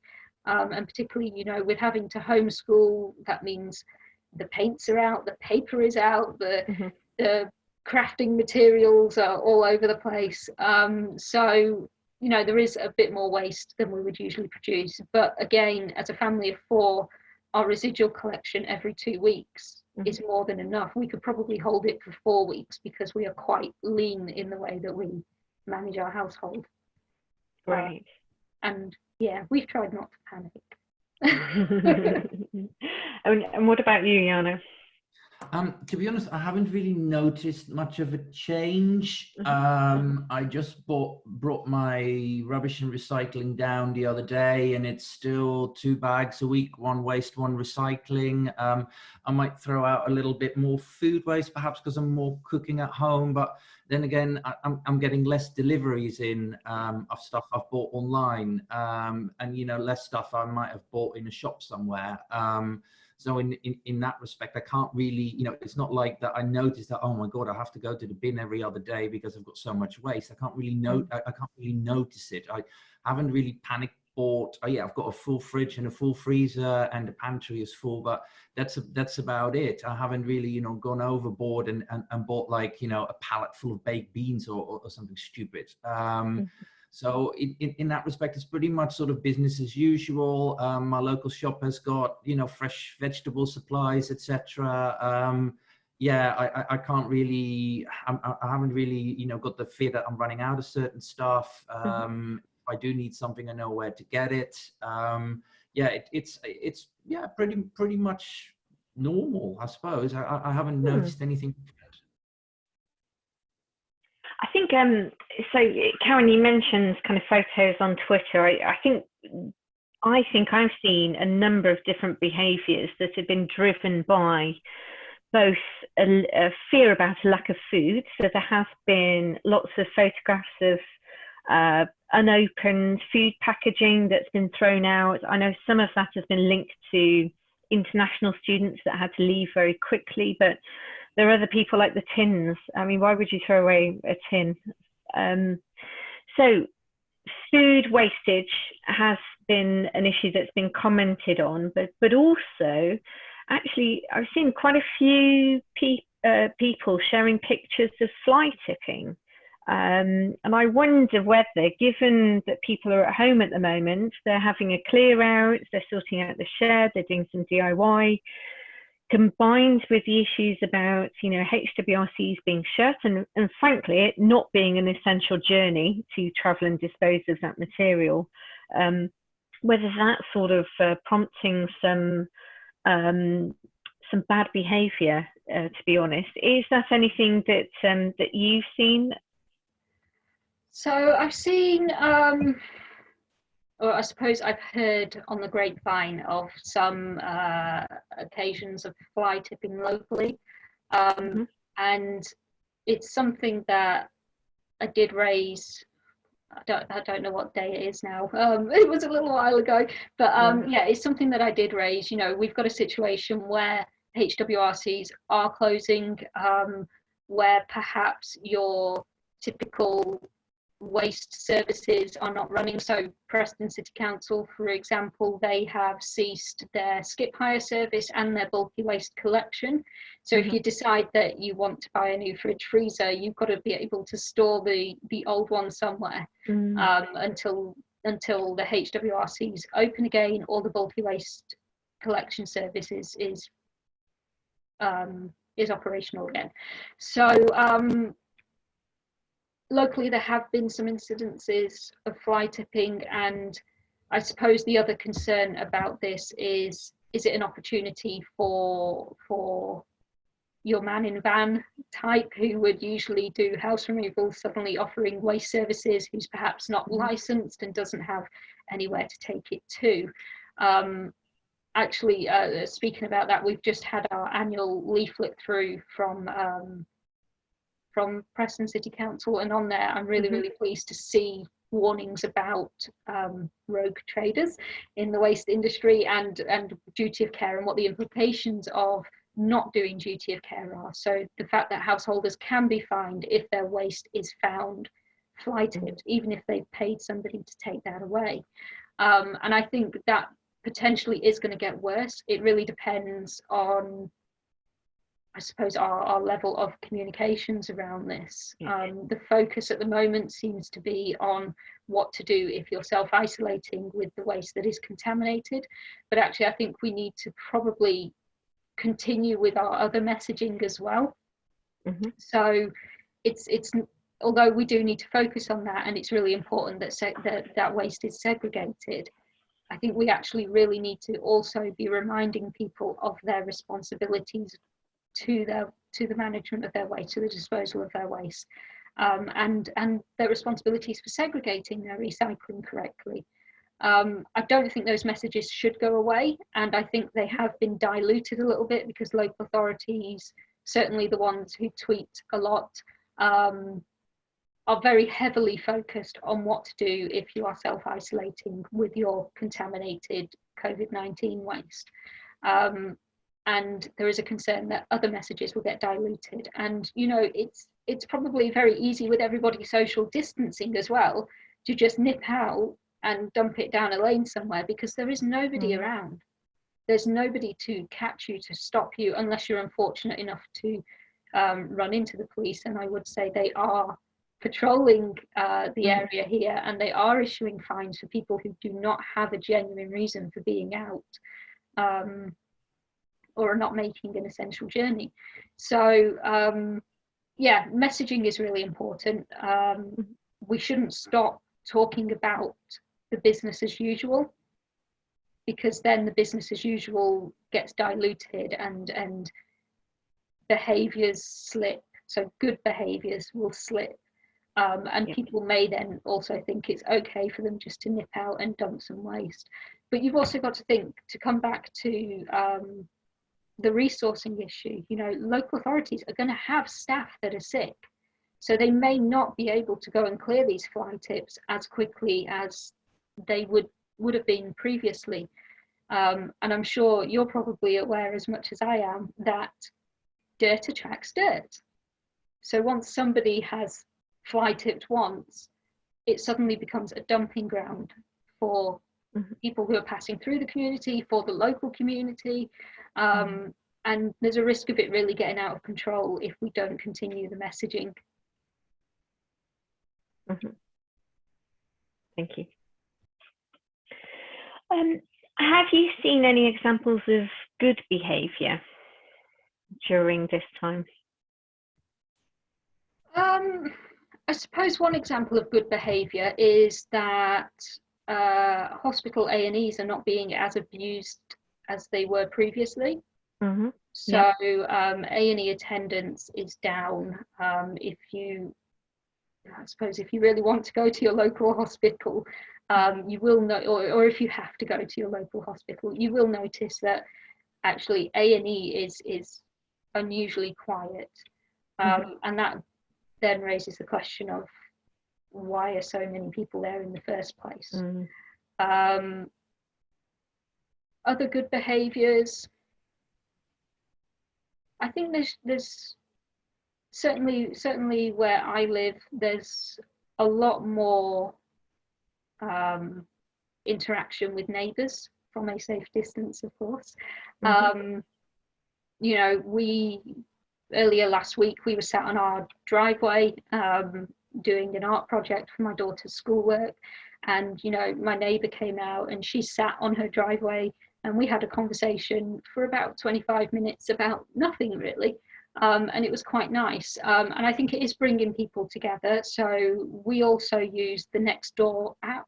Um, and particularly, you know, with having to homeschool, that means the paints are out, the paper is out, the, mm -hmm. the crafting materials are all over the place. Um, so, you know, there is a bit more waste than we would usually produce. But again, as a family of four, our residual collection every two weeks mm -hmm. is more than enough. We could probably hold it for four weeks because we are quite lean in the way that we manage our household. Right. Uh, and yeah, we've tried not to panic. and, and what about you, Jarno? Um, to be honest, I haven't really noticed much of a change. Mm-hmm. Um, I just bought brought my rubbish and recycling down the other day, and it's still two bags a week, one waste, one recycling. Um, I might throw out a little bit more food waste, perhaps because I'm more cooking at home. But then again, I, am I'm getting less deliveries in um, of stuff I've bought online, um, and you know, less stuff I might have bought in a shop somewhere. So in, in, in that respect, I can't really, you know, it's not like that I notice that, oh my God, I have to go to the bin every other day because I've got so much waste. I can't really note, mm. I, I can't really notice it. I haven't really panicked bought oh yeah i've got a full fridge and a full freezer and the pantry is full but that's a, that's about it i haven't really you know gone overboard and and, and bought like you know a pallet full of baked beans or, or, or something stupid um mm -hmm. So in, in, in, that respect, it's pretty much sort of business as usual. Um, my local shop has got, you know, fresh vegetable supplies, etc. Um, yeah, I, I, can't really, I'm, I haven't really, you know, got the fear that I'm running out of certain stuff. Mm-hmm. Um, I do need something, I know where to get it. Um, yeah, it, it's, it's, yeah, pretty, pretty much normal, I suppose. I, I haven't hmm. noticed anything I think um, so. Karen, you mentioned kind of photos on Twitter. I, I think I think I've seen a number of different behaviours that have been driven by both a, a, fear about a lack of food. So there have been lots of photographs of uh, unopened food packaging that's been thrown out. I know some of that has been linked to international students that had to leave very quickly, but there are other people like the tins. I mean, why would you throw away a tin? Um, so food wastage has been an issue that's been commented on, but but also, actually, I've seen quite a few pe uh, people sharing pictures of fly tipping. Um, and I wonder whether, given that people are at home at the moment, they're having a clear out, they're sorting out the shed, they're doing some DIY, combined with the issues about you know HWRCs being shut and, and frankly it not being an essential journey to travel and dispose of that material, um, whether that's sort of uh, prompting some um, some bad behaviour, uh, to be honest. Is that anything that um, that you've seen? So I've seen um, or I suppose I've heard on the grapevine of some uh, occasions of fly tipping locally. Um, mm -hmm. And it's something that I did raise. I don't, I don't know what day it is now. Um, it was a little while ago, but um, yeah, it's something that I did raise. You know, we've got a situation where HWRCs are closing, um, where perhaps your typical waste services are not running. So Preston City Council, for example, they have ceased their skip hire service and their bulky waste collection. So mm -hmm. if mm-hmm. you decide that you want to buy a new fridge freezer, you've got to be able to store the, the old one somewhere mm. um, until until the HWRCs open again or the bulky waste collection service is, is, um, is operational again. So um, locally there have been some incidences of fly tipping and I suppose the other concern about this is is it an opportunity for for your man in van type who would usually do house removal suddenly offering waste services who's perhaps not mm-hmm. licensed and doesn't have anywhere to take it to um, actually uh, speaking about that we've just had our annual leaflet through from um, from Preston City Council, and on there, I'm really, mm -hmm. really pleased to see warnings about um, rogue traders in the waste industry and and duty of care and what the implications of not doing duty of care are. So the fact that householders can be fined if their waste is found fly tipped, even if they've paid somebody to take that away. Um, and I think that potentially is going to get worse. It really depends on, I suppose, our, our level of communications around this. Um, the focus at the moment seems to be on what to do if you're self-isolating with the waste that is contaminated. But actually, I think we need to probably continue with our other messaging as well. Mhm. So it's it's although we do need to focus on that and it's really important that that, that waste is segregated i think we actually really need to also be reminding people of their responsibilities to their to the management of their waste to the disposal of their waste um, and and their responsibilities for segregating their recycling correctly um, I don't think those messages should go away, and I think they have been diluted a little bit because local authorities, certainly the ones who tweet a lot, um, are very heavily focused on what to do if you are self-isolating with your contaminated COVID-19 waste. Um, and there is a concern that other messages will get diluted. And you know, it's it's probably very easy with everybody social distancing as well to just nip out and dump it down a lane somewhere because there is nobody Mm. around. There's nobody to catch you to stop you unless you're unfortunate enough to um, run into the police. And I would say they are patrolling uh, the Mhm. area here and they are issuing fines for people who do not have a genuine reason for being out um, or are not making an essential journey. So um, yeah, messaging is really important. Um, we shouldn't stop talking about the business as usual because then the business as usual gets diluted and and behaviors slip so good behaviors will slip um, and Yeah. people may then also think it's okay for them just to nip out and dump some waste but you've also got to think to come back to um, the resourcing issue you know local authorities are going to have staff that are sick so they may not be able to go and clear these fly tips as quickly as they would would have been previously um, and i'm sure you're probably aware as much as i am that dirt attracts dirt so once somebody has fly tipped once it suddenly becomes a dumping ground for. People who are passing through the community for the local community. Um, and there's a risk of it really getting out of control if we don't continue the messaging. Thank you. Um, have you seen any examples of good behaviour during this time? Um, I suppose one example of good behaviour is that uh, hospital A and E's are not being as abused as they were previously. Mm-hmm. So um, A and E attendance is down. Um, if you, I suppose, if you really want to go to your local hospital, um, you will know, or, or if you have to go to your local hospital, you will notice that actually A and E is is unusually quiet, um, and that then raises the question of why are so many people there in the first place. Mm. Um, other good behaviours. I think there's there's certainly certainly where I live there's a lot more um, interaction with neighbours from a safe distance, of course. Mhm. Um, you know, we earlier last week we were sat on our driveway um, doing an art project for my daughter's schoolwork, and you know, my neighbour came out and she sat on her driveway and we had a conversation for about 25 minutes about nothing really. Um, and it was quite nice. Um, and I think it is bringing people together. So we also use the Nextdoor app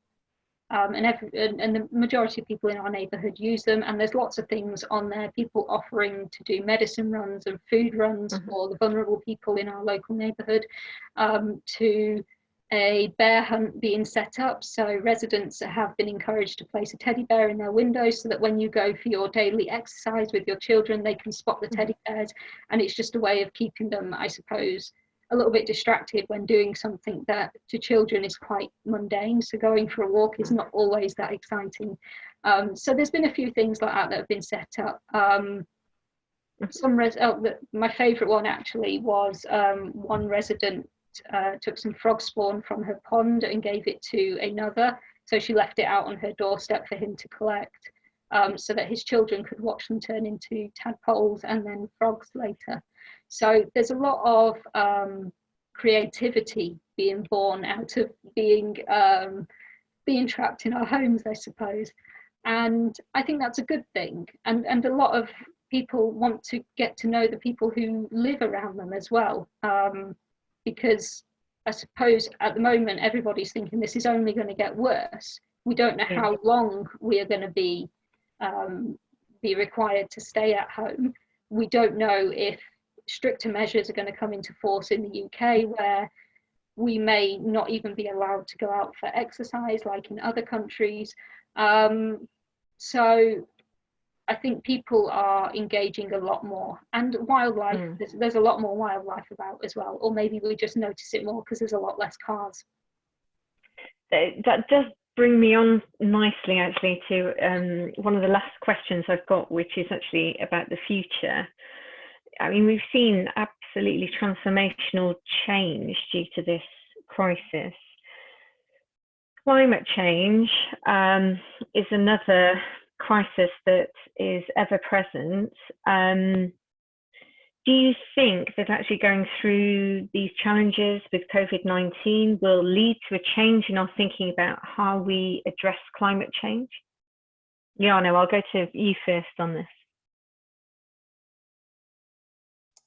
um, and, every, and, and the majority of people in our neighbourhood use them. And there's lots of things on there, people offering to do medicine runs and food runs Mhm. for the vulnerable people in our local neighbourhood, um, to a bear hunt being set up. So residents have been encouraged to place a teddy bear in their windows so that when you go for your daily exercise with your children, they can spot the Mhm. teddy bears. And it's just a way of keeping them, I suppose, a little bit distracted when doing something that to children is quite mundane. So going for a walk is not always that exciting. Um, so there's been a few things like that that have been set up. Um, some res oh, the, my favourite one actually was um, one resident uh, took some frog spawn from her pond and gave it to another. So she left it out on her doorstep for him to collect um, so that his children could watch them turn into tadpoles and then frogs later. So there's a lot of um, creativity being born out of being um, being trapped in our homes, I suppose. And I think that's a good thing. And, and a lot of people want to get to know the people who live around them as well. Um, because I suppose at the moment everybody's thinking this is only going to get worse. We don't know how long we are going to be um, be required to stay at home. We don't know if stricter measures are going to come into force in the UK where we may not even be allowed to go out for exercise like in other countries. Um, so I think people are engaging a lot more and wildlife, mm. there's, there's, a lot more wildlife about as well, or maybe we just notice it more because there's a lot less cars. That does bring me on nicely actually to um, one of the last questions I've got, which is actually about the future. I mean, we've seen absolutely transformational change due to this crisis. Climate change um, is another crisis that is ever present. Um, do you think that actually going through these challenges with COVID-19 will lead to a change in our thinking about how we address climate change? Liana, I'll go to you first on this.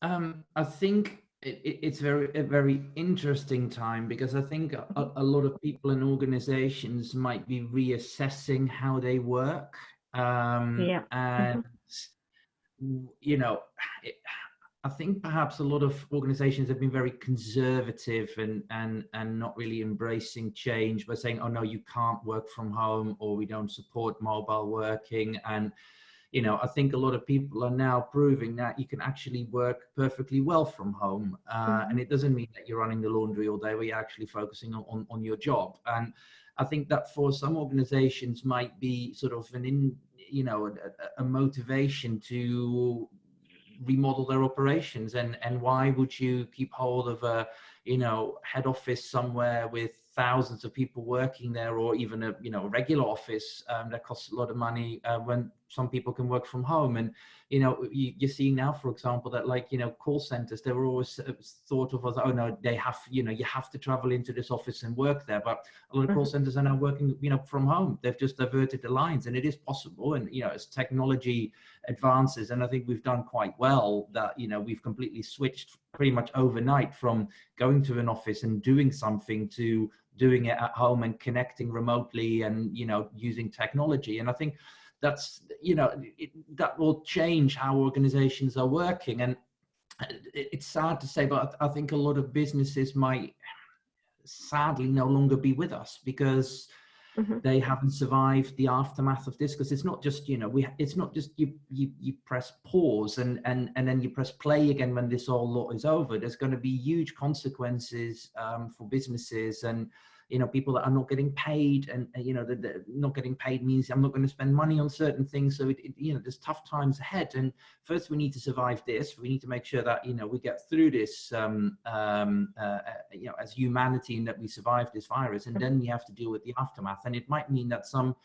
Um, I think it, it's very a very interesting time because I think a, a, lot of people and organizations might be reassessing how they work um, yeah. And, mm-hmm. you know, it, I think perhaps a lot of organizations have been very conservative and, and, and not really embracing change by saying, oh no, you can't work from home or we don't support mobile working. And, you know, I think a lot of people are now proving that you can actually work perfectly well from home. Uh, mm -hmm. And it doesn't mean that you're running the laundry all day, where you're actually focusing on, on, on your job. And I think that for some organizations might be sort of an in, you know, a, a motivation to remodel their operations and and why would you keep hold of a you know head office somewhere with thousands of people working there or even a you know a regular office um, that costs a lot of money uh, when some people can work from home. And you know you, are seeing now for example that like you know call centers they were always uh, thought of as oh no they have you know you have to travel into this office and work there. But a lot of call mm-hmm. centers are now working you know from home. They've just diverted the lines and it is possible. And you know as technology advances and i think we've done quite well that you know we've completely switched pretty much overnight from going to an office and doing something to doing it at home and connecting remotely and you know using technology. And i think that's you know it, that will change how organizations are working. And it's sad to say but i think a lot of businesses might sadly no longer be with us because mm -hmm. they haven't survived the aftermath of this. Because it's not just you know we it's not just you you you press pause and and and then you press play again when this all lot is over. There's going to be huge consequences um, for businesses and you know people that are not getting paid and you know the, not getting paid means i'm not going to spend money on certain things. So it, it, you know there's tough times ahead. And first we need to survive this. We need to make sure that you know we get through this um, um, uh, uh you know as humanity and that we survive this virus. And then we have to deal with the aftermath. And it might mean that some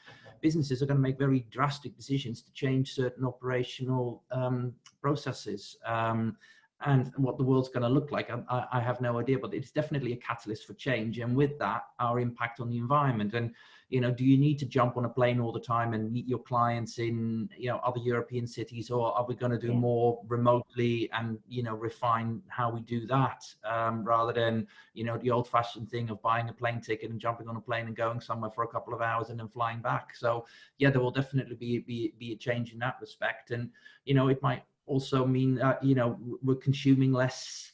businesses are going to make very drastic decisions to change certain operational um, processes. Um, and what the world's going to look like, I, I, have no idea, but it's definitely a catalyst for change. And with that, our impact on the environment. And, you know, do you need to jump on a plane all the time and meet your clients in, you know, other European cities, or are we going to do yeah. more remotely and, you know, refine how we do that um, rather than, you know, the old fashioned thing of buying a plane ticket and jumping on a plane and going somewhere for a couple of hours and then flying back. So yeah, there will definitely be, be, be a change in that respect. And, you know, it might also mean that you know we're consuming less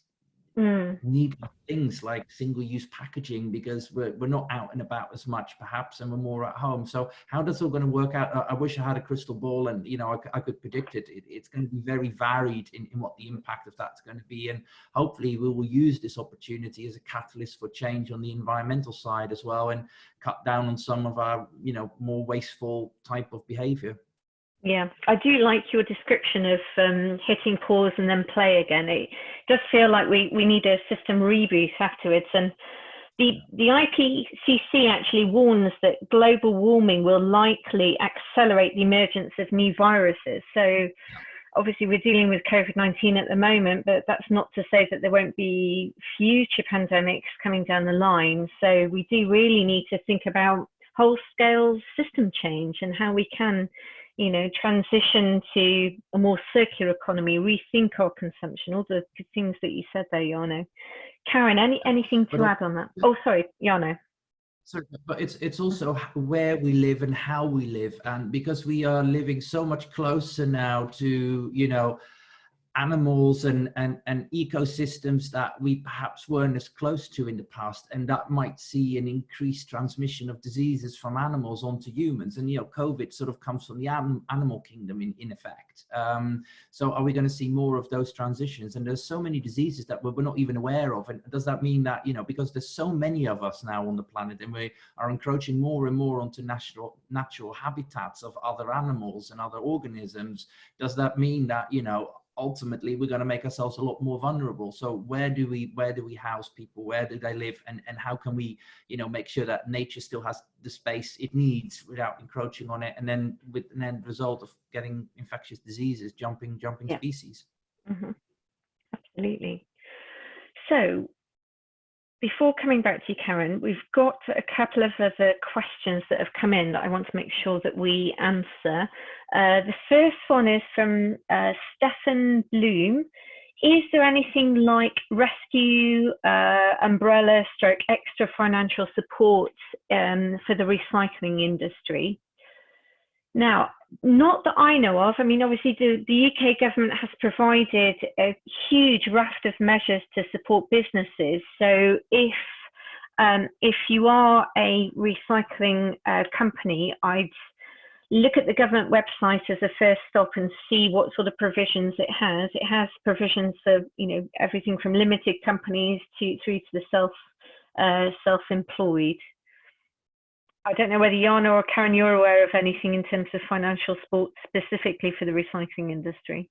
mm. needless things like single-use packaging because we're, we're not out and about as much perhaps and we're more at home so how does all going to work out I, I, wish i had a crystal ball and you know i, I could predict it. it. it's going to be very varied in, in what the impact of that's going to be and hopefully we will use this opportunity as a catalyst for change on the environmental side as well and cut down on some of our you know more wasteful type of behavior Yeah, I do like your description of um, hitting pause and then play again. It does feel like we, we need a system reboot afterwards. And the, the IPCC actually warns that global warming will likely accelerate the emergence of new viruses. So obviously we're dealing with COVID-19 at the moment, but that's not to say that there won't be future pandemics coming down the line. So we do really need to think about whole scale system change and how we can you know, transition to a more circular economy, rethink our consumption, all the things that you said there, Jarno. Karen, any anything to But, add on that? Oh, sorry, Jarno. Sorry, but it's it's also where we live and how we live, and because we are living so much closer now to you know animals and and and ecosystems that we perhaps weren't as close to in the past, and that might see an increased transmission of diseases from animals onto humans. And you know, COVID sort of comes from the anim- animal kingdom in in effect. Um, so are we going to see more of those transitions? And there's so many diseases that we're we're not even aware of. And does that mean that you know because there's so many of us now on the planet, and we are encroaching more and more onto natural natural habitats of other animals and other organisms does that mean that you know ultimately we're going to make ourselves a lot more vulnerable. So where do we where do we house people? Where do they live? And and how can we you know make sure that nature still has the space it needs without encroaching on it? And then with an end result of getting infectious diseases jumping jumping Yeah. species. Hmm Absolutely. So before coming back to you, Karen, we've got a couple of other questions that have come in that I want to make sure that we answer. Uh, the first one is from uh, Stefan Bloom. Is there anything like rescue, uh, umbrella, stroke, extra financial support um, for the recycling industry? Now, not that I know of. I mean, obviously, the, the UK government has provided a huge raft of measures to support businesses. So, if um, if you are a recycling uh, company, I'd look at the government website as a first stop and see what sort of provisions it has. It has provisions for you know everything from limited companies to through to the self uh, self-employed. I don't know whether Jarno or Karen, you're aware of anything in terms of financial support specifically for the recycling industry.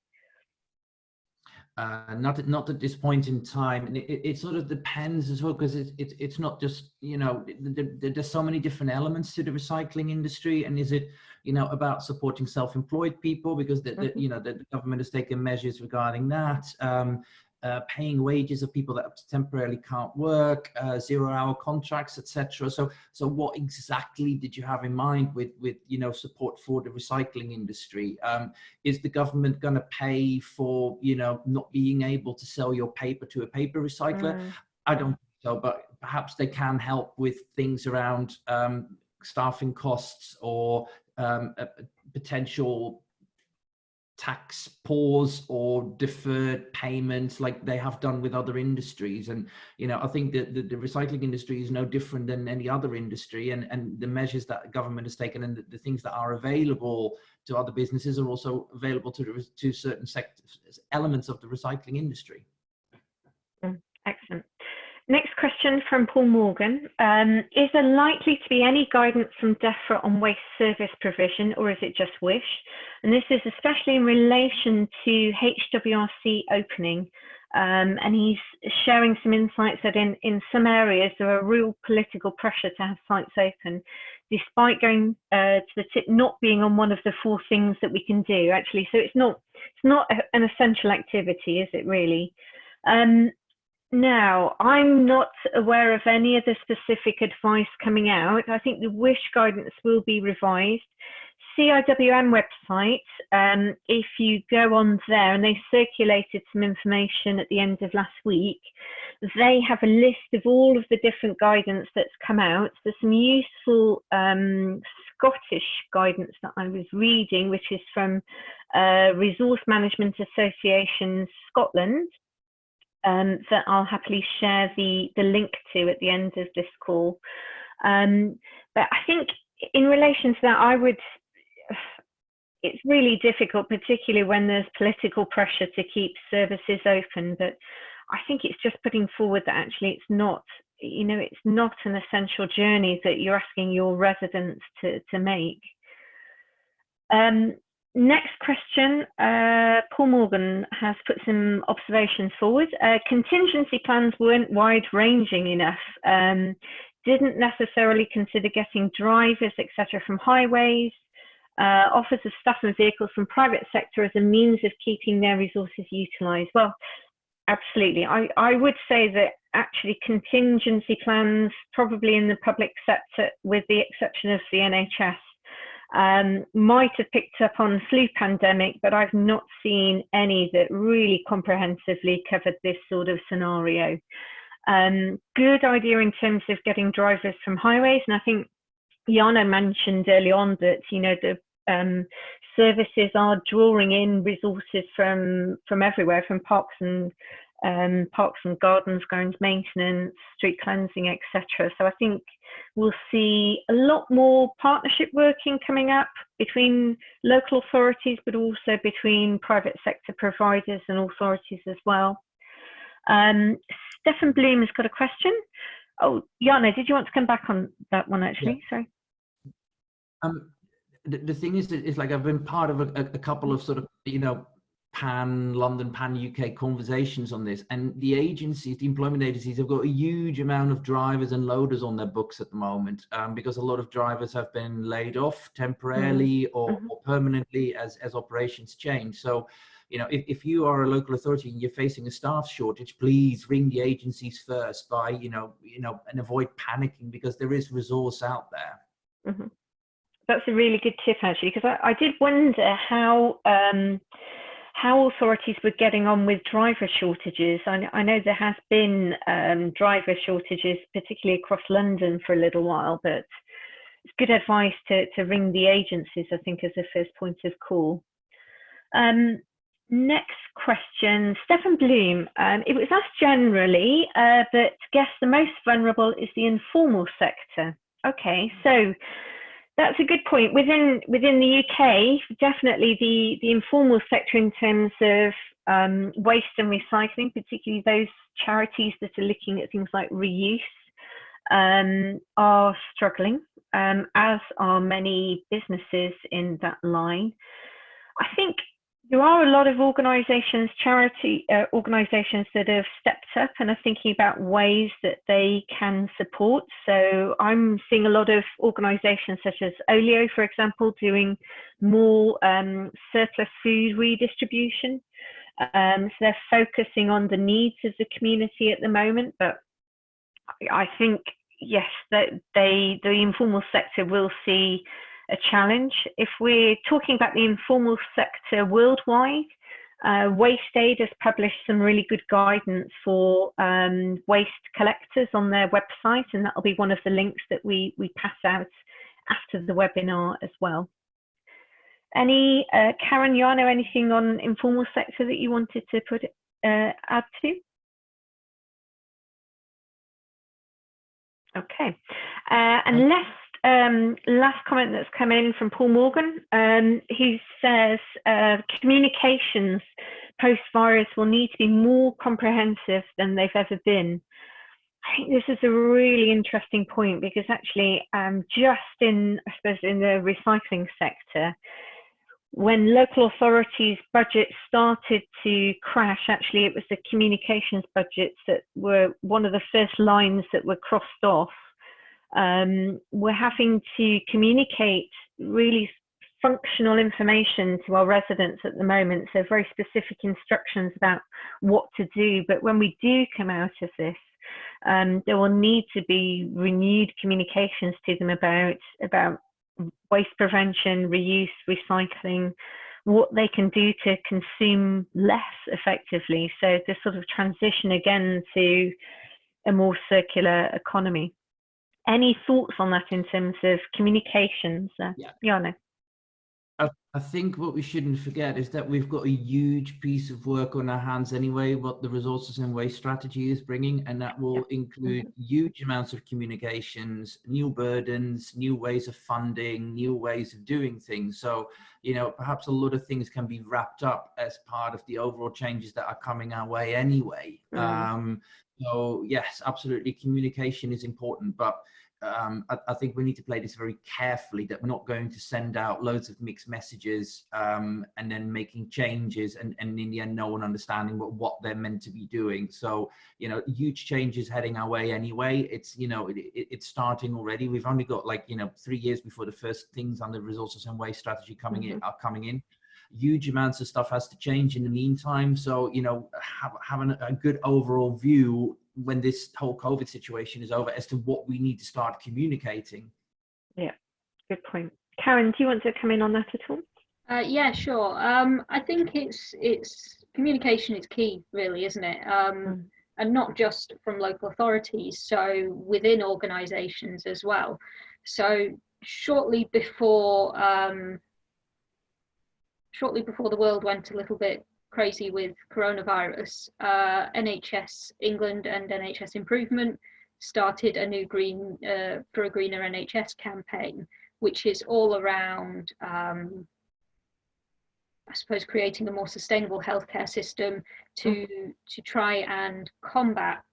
uh, not at, not at this point in time, and it, it, it sort of depends as well because it's it's it's not just you know th- th- there's so many different elements to the recycling industry, and is it you know about supporting self-employed people because the, the Mhm. you know the, the government has taken measures regarding that. Um, uh, paying wages of people that temporarily can't work, uh, zero-hour contracts, etc. So, so what exactly did you have in mind with, with you know, support for the recycling industry? Um, is the government going to pay for you know not being able to sell your paper to a paper recycler Mm, i don't think so but perhaps they can help with things around um, staffing costs or um, potential tax pause or deferred payments like they have done with other industries. And you know i think that the, the recycling industry is no different than any other industry. And and the measures that government has taken and the, the things that are available to other businesses are also available to to certain sectors elements of the recycling industry. Mm, excellent. Next question from Paul Morgan. Um, is there likely to be any guidance from DEFRA on waste service provision or is it just WISH? And this is especially in relation to HWRC opening. Um, and he's sharing some insights that in, in some areas there are real political pressure to have sites open, despite going uh, to the tip not being on one of the four things that we can do actually. So it's not it's not a, an essential activity, is it really? Now, I'm not aware of any other specific advice coming out. I think the WISH guidance will be revised. CIWM website, um, if you go on there, and they circulated some information at the end of last week, they have a list of all of the different guidance that's come out. There's some useful um, Scottish guidance that I was reading, which is from uh, Resource Management Association Scotland um, that I'll happily share the, the link to at the end of this call. Um, but I think in relation to that, I would, it's really difficult, particularly when there's political pressure to keep services open. But I think it's just putting forward that actually it's not, you know, it's not an essential journey that you're asking your residents to, to make. Um, next question, uh, Paul Morgan has put some observations forward. Uh, contingency plans weren't wide ranging enough. Um, didn't necessarily consider getting drivers, etc., from highways, uh, offers of staff and vehicles from private sector as a means of keeping their resources utilised. Well, absolutely. I, I would say that actually contingency plans, probably in the public sector, with the exception of the NHS, um, might have picked up on flu pandemic, but I've not seen any that really comprehensively covered this sort of scenario. Um, good idea in terms of getting drivers from highways, and I think Jarno mentioned early on that you know the um, services are drawing in resources from from everywhere, from parks and um, parks and gardens, grounds maintenance, street cleansing, etc. So I think we'll see a lot more partnership working coming up between local authorities, but also between private sector providers and authorities as well. Um, Stefan Bloom has got a question. Oh, Jarno, did you want to come back on that one actually? Yeah. Sorry. Um, the, the thing is, it's like I've been part of a, a couple of sort of, you know, pan London, pan UK conversations on this. And the agencies, the employment agencies have got a huge amount of drivers and loaders on their books at the moment um, because a lot of drivers have been laid off temporarily mm. or, mm -hmm. or, permanently as, as operations change. So, you know, if, if you are a local authority and you're facing a staff shortage, please ring the agencies first by, you know, you know, and avoid panicking because there is resource out there. Mm -hmm. That's a really good tip actually, because I, I did wonder how, um, how authorities were getting on with driver shortages. I, I know there has been um, driver shortages, particularly across London for a little while, but it's good advice to, to ring the agencies, I think, as a first point of call. Um, next question, Stefan Bloom. Um, it was asked generally, uh, but guess the most vulnerable is the informal sector. Okay, so that's a good point. Within within the UK, definitely the the informal sector in terms of um, waste and recycling, particularly those charities that are looking at things like reuse, um, are struggling, um, as are many businesses in that line. I think there are a lot of organisations, charity uh, organisations that have stepped up and are thinking about ways that they can support. So I'm seeing a lot of organisations such as Olio, for example, doing more um, surplus food redistribution. Um, so they're focusing on the needs of the community at the moment, but I think yes, that they the informal sector will see a challenge. If we're talking about the informal sector worldwide, uh, WasteAid has published some really good guidance for um, waste collectors on their website, and that'll be one of the links that we, we pass out after the webinar as well. Any, uh, Karen, Jarno, anything on informal sector that you wanted to put uh, add to? Okay, uh, unless um, last comment that's come in from Paul Morgan, um, says uh, communications post-virus will need to be more comprehensive than they've ever been. I think this is a really interesting point because actually um, just in, I suppose, in the recycling sector, when local authorities' budgets started to crash, actually it was the communications budgets that were one of the first lines that were crossed off um, we're having to communicate really functional information to our residents at the moment, so very specific instructions about what to do. But when we do come out of this, um, there will need to be renewed communications to them about about waste prevention, reuse, recycling, what they can do to consume less effectively. So this sort of transition again to a more circular economy any thoughts on that in terms of communications? Uh, yeah. Jarno? I, I think what we shouldn't forget is that we've got a huge piece of work on our hands anyway, what the resources and waste strategy is bringing, and that will yeah. include mm -hmm. huge amounts of communications, new burdens, new ways of funding, new ways of doing things. So, you know, perhaps a lot of things can be wrapped up as part of the overall changes that are coming our way anyway. Mm um, So yes, absolutely, communication is important, but um, I, I, think we need to play this very carefully that we're not going to send out loads of mixed messages um, and then making changes and, and in the end no one understanding what, what they're meant to be doing. So, you know, huge changes heading our way anyway. It's, you know, it, it, it's starting already. We've only got like, you know, three years before the first things on the resources and waste strategy coming mm -hmm. in are coming in huge amounts of stuff has to change in the meantime. So, you know, have, having a good overall view when this whole COVID situation is over as to what we need to start communicating. Yeah, good point. Karen, do you want to come in on that at all? Uh, yeah, sure. Um, I think it's it's communication is key, really, isn't it? Um, mm. And not just from local authorities, so within organisations as well. So shortly before um, shortly before the world went a little bit crazy with coronavirus, uh, NHS England and NHS Improvement started a new green uh, for a greener NHS campaign, which is all around, um, I suppose, creating a more sustainable healthcare system to mm. to try and combat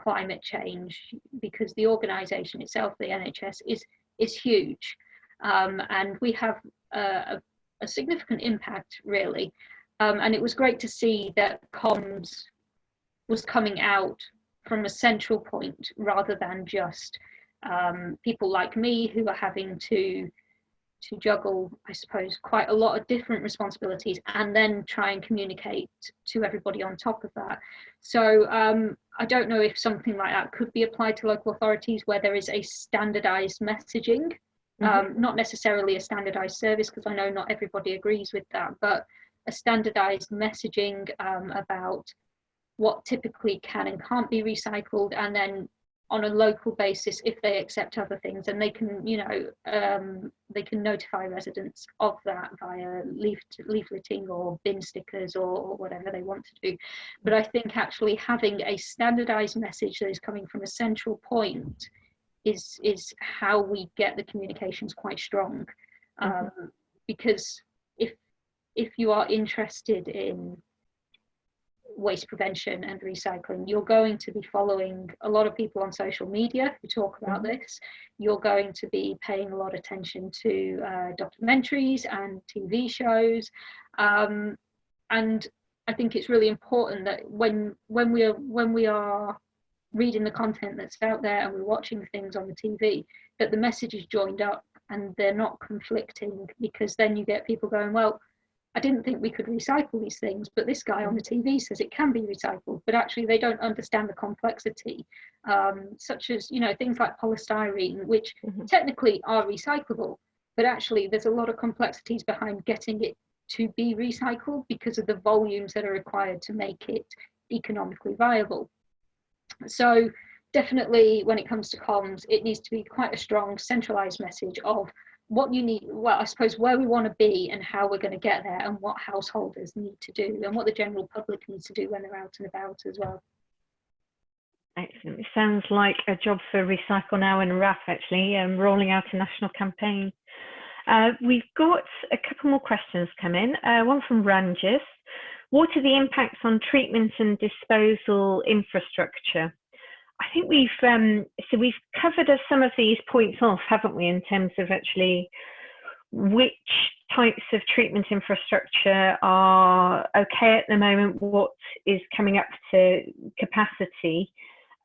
climate change because the organisation itself, the NHS, is is huge, um, and we have a, a significant impact really. Um, and it was great to see that comms was coming out from a central point rather than just um, people like me who are having to to juggle, I suppose, quite a lot of different responsibilities and then try and communicate to everybody on top of that. So um, I don't know if something like that could be applied to local authorities where there is a standardized messaging, mm -hmm. um, not necessarily a standardized service, because I know not everybody agrees with that, but a standardized messaging um, about what typically can and can't be recycled and then on a local basis if they accept other things and they can you know um, they can notify residents of that via leaf leafleting or bin stickers or, or, whatever they want to do but i think actually having a standardized message that is coming from a central point is is how we get the communications quite strong mm-hmm. um, mm -hmm. because if if you are interested in waste prevention and recycling, you're going to be following a lot of people on social media who talk about mm-hmm. this. You're going to be paying a lot of attention to uh, documentaries and TV shows. Um, and I think it's really important that when when we are when we are reading the content that's out there and we're watching things on the TV, that the message is joined up and they're not conflicting because then you get people going, well, I didn't think we could recycle these things, but this guy on the TV says it can be recycled, but actually they don't understand the complexity, um, such as, you know, things like polystyrene, which mm-hmm. technically are recyclable, but actually there's a lot of complexities behind getting it to be recycled because of the volumes that are required to make it economically viable. So definitely when it comes to comms, it needs to be quite a strong centralized message of what you need, well, I suppose where we want to be and how we're going to get there and what householders need to do and what the general public needs to do when they're out and about as well. Excellent. It sounds like a job for Recycle Now and WRAP actually, um, rolling out a national campaign. Uh, we've got a couple more questions come in. Uh, one from Ranjis. What are the impacts on treatment and disposal infrastructure? I think we've um, so we've covered some of these points off, haven't we, in terms of actually which types of treatment infrastructure are okay at the moment, what is coming up to capacity.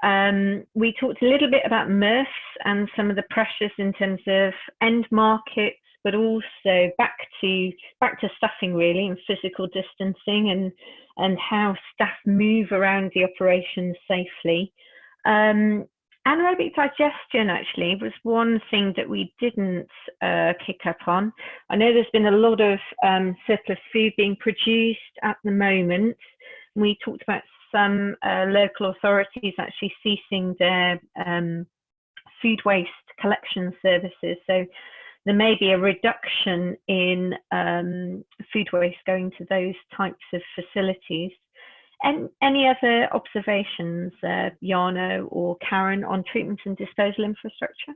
Um, we talked a little bit about MRFs and some of the pressures in terms of end markets, but also back to back to staffing really and physical distancing and and how staff move around the operations safely. Um, anaerobic digestion actually was one thing that we didn't uh, kick up on. I know there's been a lot of um, surplus food being produced at the moment. We talked about some uh, local authorities actually ceasing their um, food waste collection services. So there may be a reduction in um, food waste going to those types of facilities. And any other observations, uh, or Karen, on treatment and disposal infrastructure?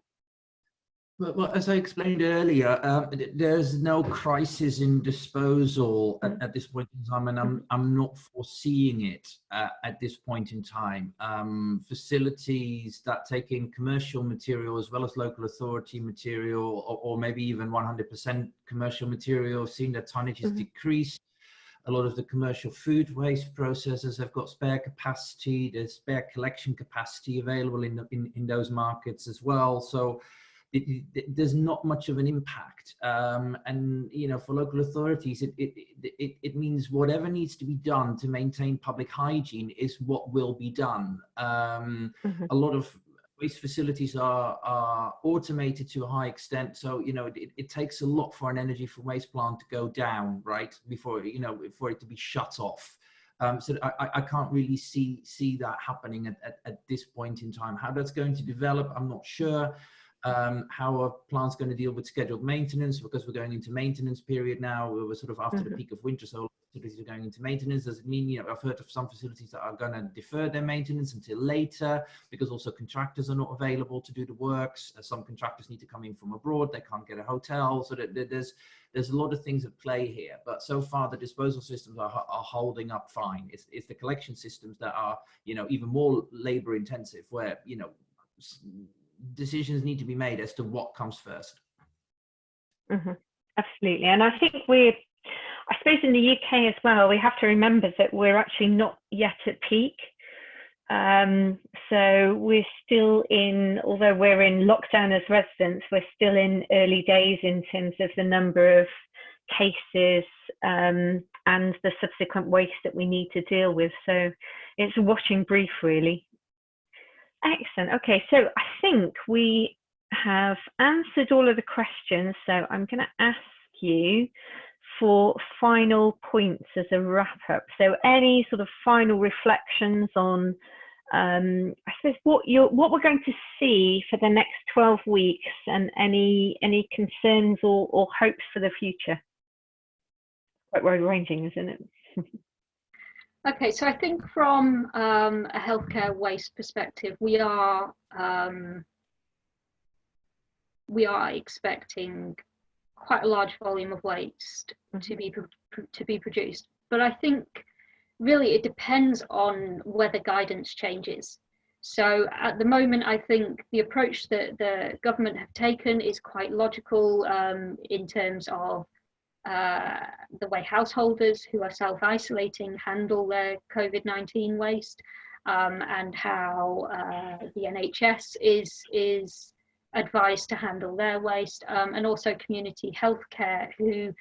Well, well, as I explained earlier, um, th- there's no crisis in disposal at, at this point in time, and I'm I'm not foreseeing it uh, at this point in time. Um, facilities that take in commercial material as well as local authority material, or, or maybe even 100% commercial material, seeing their tonnages Mhm. decreased. A lot of the commercial food waste processors have got spare capacity. There's spare collection capacity available in the, in, in those markets as well. So it, it, there's not much of an impact. Um, and, you know, for local authorities, it, it, it, it means whatever needs to be done to maintain public hygiene is what will be done. Um, Mhm. A lot of waste facilities are, are automated to a high extent. So, you know, it, it takes a lot for an energy from waste plant to go down, right? Before, you know, for it to be shut off. Um, so I, I- I can't really see see that happening at, at, at this point in time. How that's going to develop, I'm not sure um, how are plant's going to deal with scheduled maintenance because we're going into maintenance period now. We're sort of after the Mhm. peak of winter, so facilities are going into maintenance. Does it mean, you know, I've heard of some facilities that are going to defer their maintenance until later because also contractors are not available to do the works. Uh, Some contractors need to come in from abroad. They can't get a hotel. So that, that there's there's a lot of things at play here. But so far, the disposal systems are, are holding up fine. It's, it's the collection systems that are, you know, even more labor intensive where, you know, decisions need to be made as to what comes first. Mhm. Absolutely. And I think we're, I suppose in the UK as well, we have to remember that we're actually not yet at peak. Um, so we're still in, although we're in lockdown as residents, we're still in early days in terms of the number of cases um, and the subsequent waste that we need to deal with. So it's a watching brief, really. Excellent. Okay, so I think we have answered all of the questions. So I'm going to ask you for final points as a wrap up. So any sort of final reflections on, um, I suppose what you're, what we're going to see for the next 12 weeks, and any any concerns or, or hopes for the future. Quite wide ranging, isn't it? Okay, so I think from um, a healthcare waste perspective, we are um, we are expecting quite a large volume of waste to be pro- pro- to be produced. But I think really it depends on whether guidance changes. So at the moment, I think the approach that the government have taken is quite logical um, in terms of uh, the way householders who are self-isolating handle their COVID-19 waste um, and how uh, the NHS is, is advised to handle their waste um, and also community healthcare who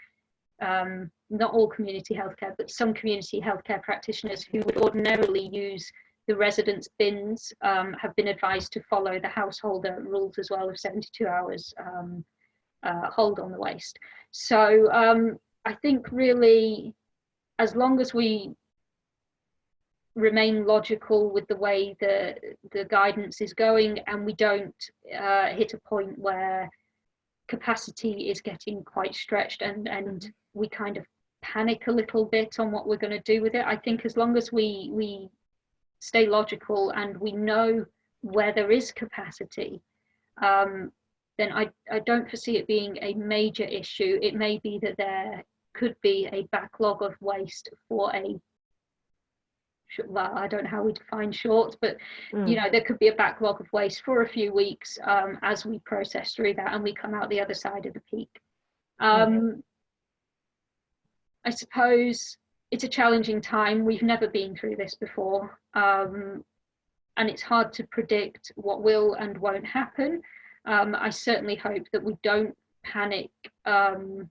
um, not all community healthcare but some community healthcare practitioners who would ordinarily use the residence bins um, have been advised to follow the householder rules as well of 72 hours um, uh, hold on the waste. So um, I think really, as long as we remain logical with the way the the guidance is going, and we don't uh, hit a point where capacity is getting quite stretched, and and we kind of panic a little bit on what we're going to do with it. I think as long as we we stay logical and we know where there is capacity, um, then I, I don't foresee it being a major issue. It may be that there could be a backlog of waste for a, well, I don't know how we define short, but Mm. you know, there could be a backlog of waste for a few weeks um, as we process through that and we come out the other side of the peak. Um, I suppose it's a challenging time. We've never been through this before. Um, and it's hard to predict what will and won't happen. Um, I certainly hope that we don't panic um,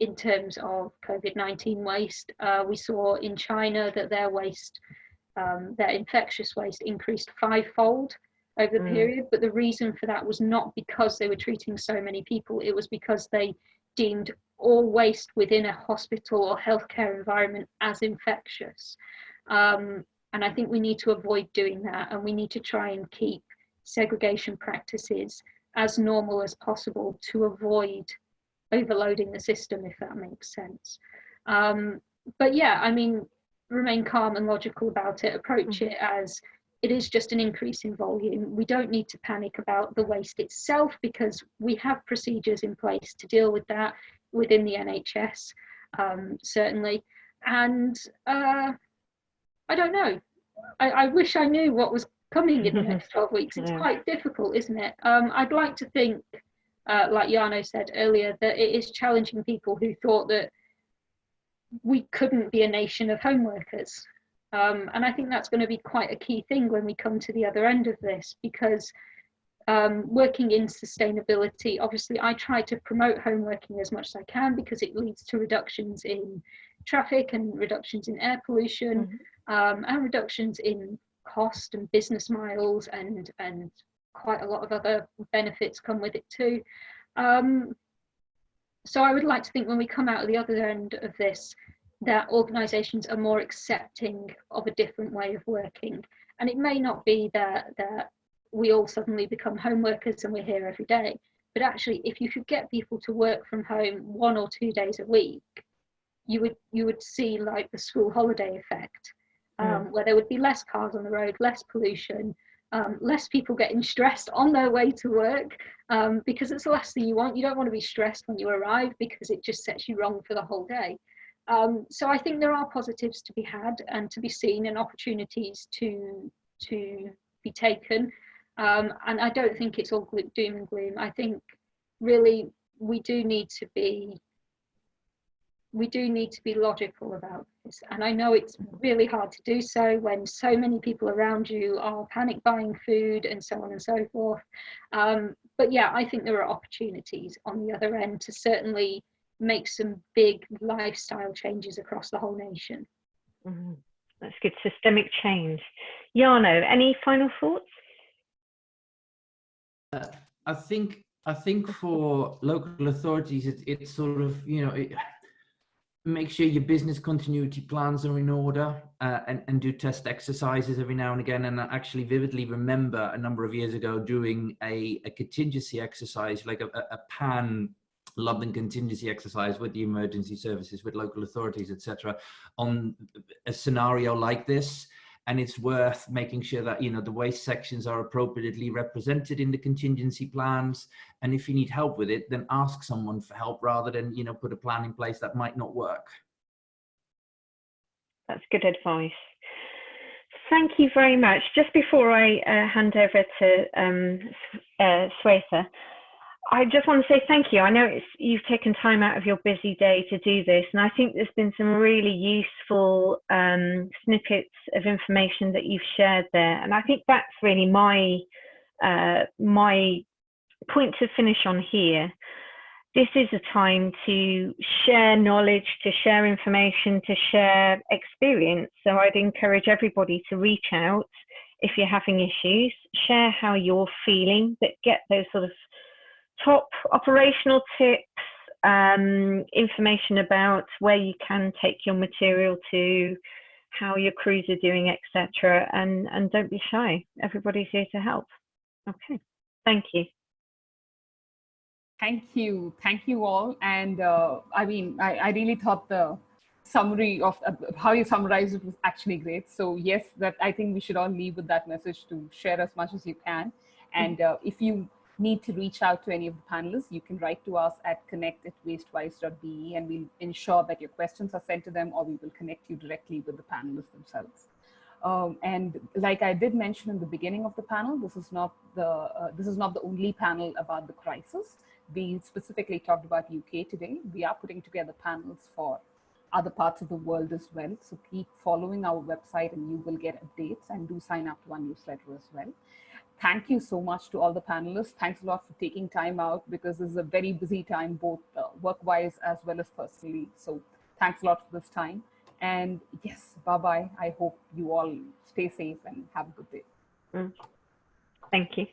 in terms of COVID-19 waste. Uh, we saw in China that their waste, um, their infectious waste increased fivefold over the Mm. period, but the reason for that was not because they were treating so many people, it was because they deemed all waste within a hospital or healthcare environment as infectious. Um, and I think we need to avoid doing that and we need to try and keep segregation practices as normal as possible to avoid overloading the system, if that makes sense. Um, but yeah, I mean, remain calm and logical about it, approach it as it is just an increase in volume. We don't need to panic about the waste itself because we have procedures in place to deal with that within the NHS, um, certainly. And uh, I don't know. I, I, wish I knew what was coming in the next 12 weeks. It's yeah. quite difficult, isn't it? Um, I'd like to think, uh, like Jarno said earlier, that it is challenging people who thought that we couldn't be a nation of home workers. Um, and I think that's going to be quite a key thing when we come to the other end of this, because um, working in sustainability, obviously I try to promote home working as much as I can because it leads to reductions in traffic and reductions in air pollution mm-hmm. um, and reductions in cost and business miles and, and quite a lot of other benefits come with it too. Um, so I would like to think when we come out of the other end of this, that organisations are more accepting of a different way of working. And it may not be that, that we all suddenly become home workers and we're here every day, but actually if you could get people to work from home one or two days a week, you would you would see like the school holiday effect, um, where there would be less cars on the road, less pollution, um, less people getting stressed on their way to work um, because it's the last thing you want. You don't want to be stressed when you arrive because it just sets you wrong for the whole day. Um, so I think there are positives to be had and to be seen and opportunities to to be taken. Um, and I don't think it's all doom and gloom. I think really we do need to be we do need to be logical about this. And I know it's really hard to do so when so many people around you are panic buying food and so on and so forth. Um, but yeah, I think there are opportunities on the other end to certainly make some big lifestyle changes across the whole nation. Mm, that's good, systemic change. Jarno, any final thoughts? Uh, I think I think for local authorities, it, it's sort of you know it, make sure your business continuity plans are in order uh, and, and do test exercises every now and again. And I actually vividly remember a number of years ago doing a, a contingency exercise, like a, a pan London contingency exercise with the emergency services, with local authorities, etc., on a scenario like this. And it's worth making sure that you know the waste sections are appropriately represented in the contingency plans. And if you need help with it, then ask someone for help rather than you know put a plan in place that might not work. That's good advice. Thank you very much. Just before I uh, hand over to um, uh, I just want to say thank you. I know it's, you've taken time out of your busy day to do this, and I think there's been some really useful um, snippets of information that you've shared there. And I think that's really my uh, my point to finish on here. This is a time to share knowledge, to share information, to share experience. So I'd encourage everybody to reach out if you're having issues, share how you're feeling, but get those sort of top operational tips, um, information about where you can take your material to, how your crews are doing, etc. And, and don't be shy. Everybody's here to help. Okay, thank you. Thank you. Thank you all. And uh, I mean, I, I really thought the summary of uh, how you summarized it was actually great. So yes, that I think we should all leave with that message to share as much as you can. And uh, if you need to reach out to any of the panelists, you can write to us at connect at wastewise.be and we'll ensure that your questions are sent to them or we will connect you directly with the panelists themselves. Um, and like I did mention in the beginning of the panel, this is not the uh, this is not the only panel about the crisis. We specifically talked about UK today. We are putting together panels for other parts of the world as well. So keep following our website and you will get updates and do sign up to our newsletter as well thank you so much to all the panelists. Thanks a lot for taking time out because this is a very busy time, both uh, work-wise as well as personally. So thanks a lot for this time. And yes, bye-bye. I hope you all stay safe and have a good day. Mm. Thank you.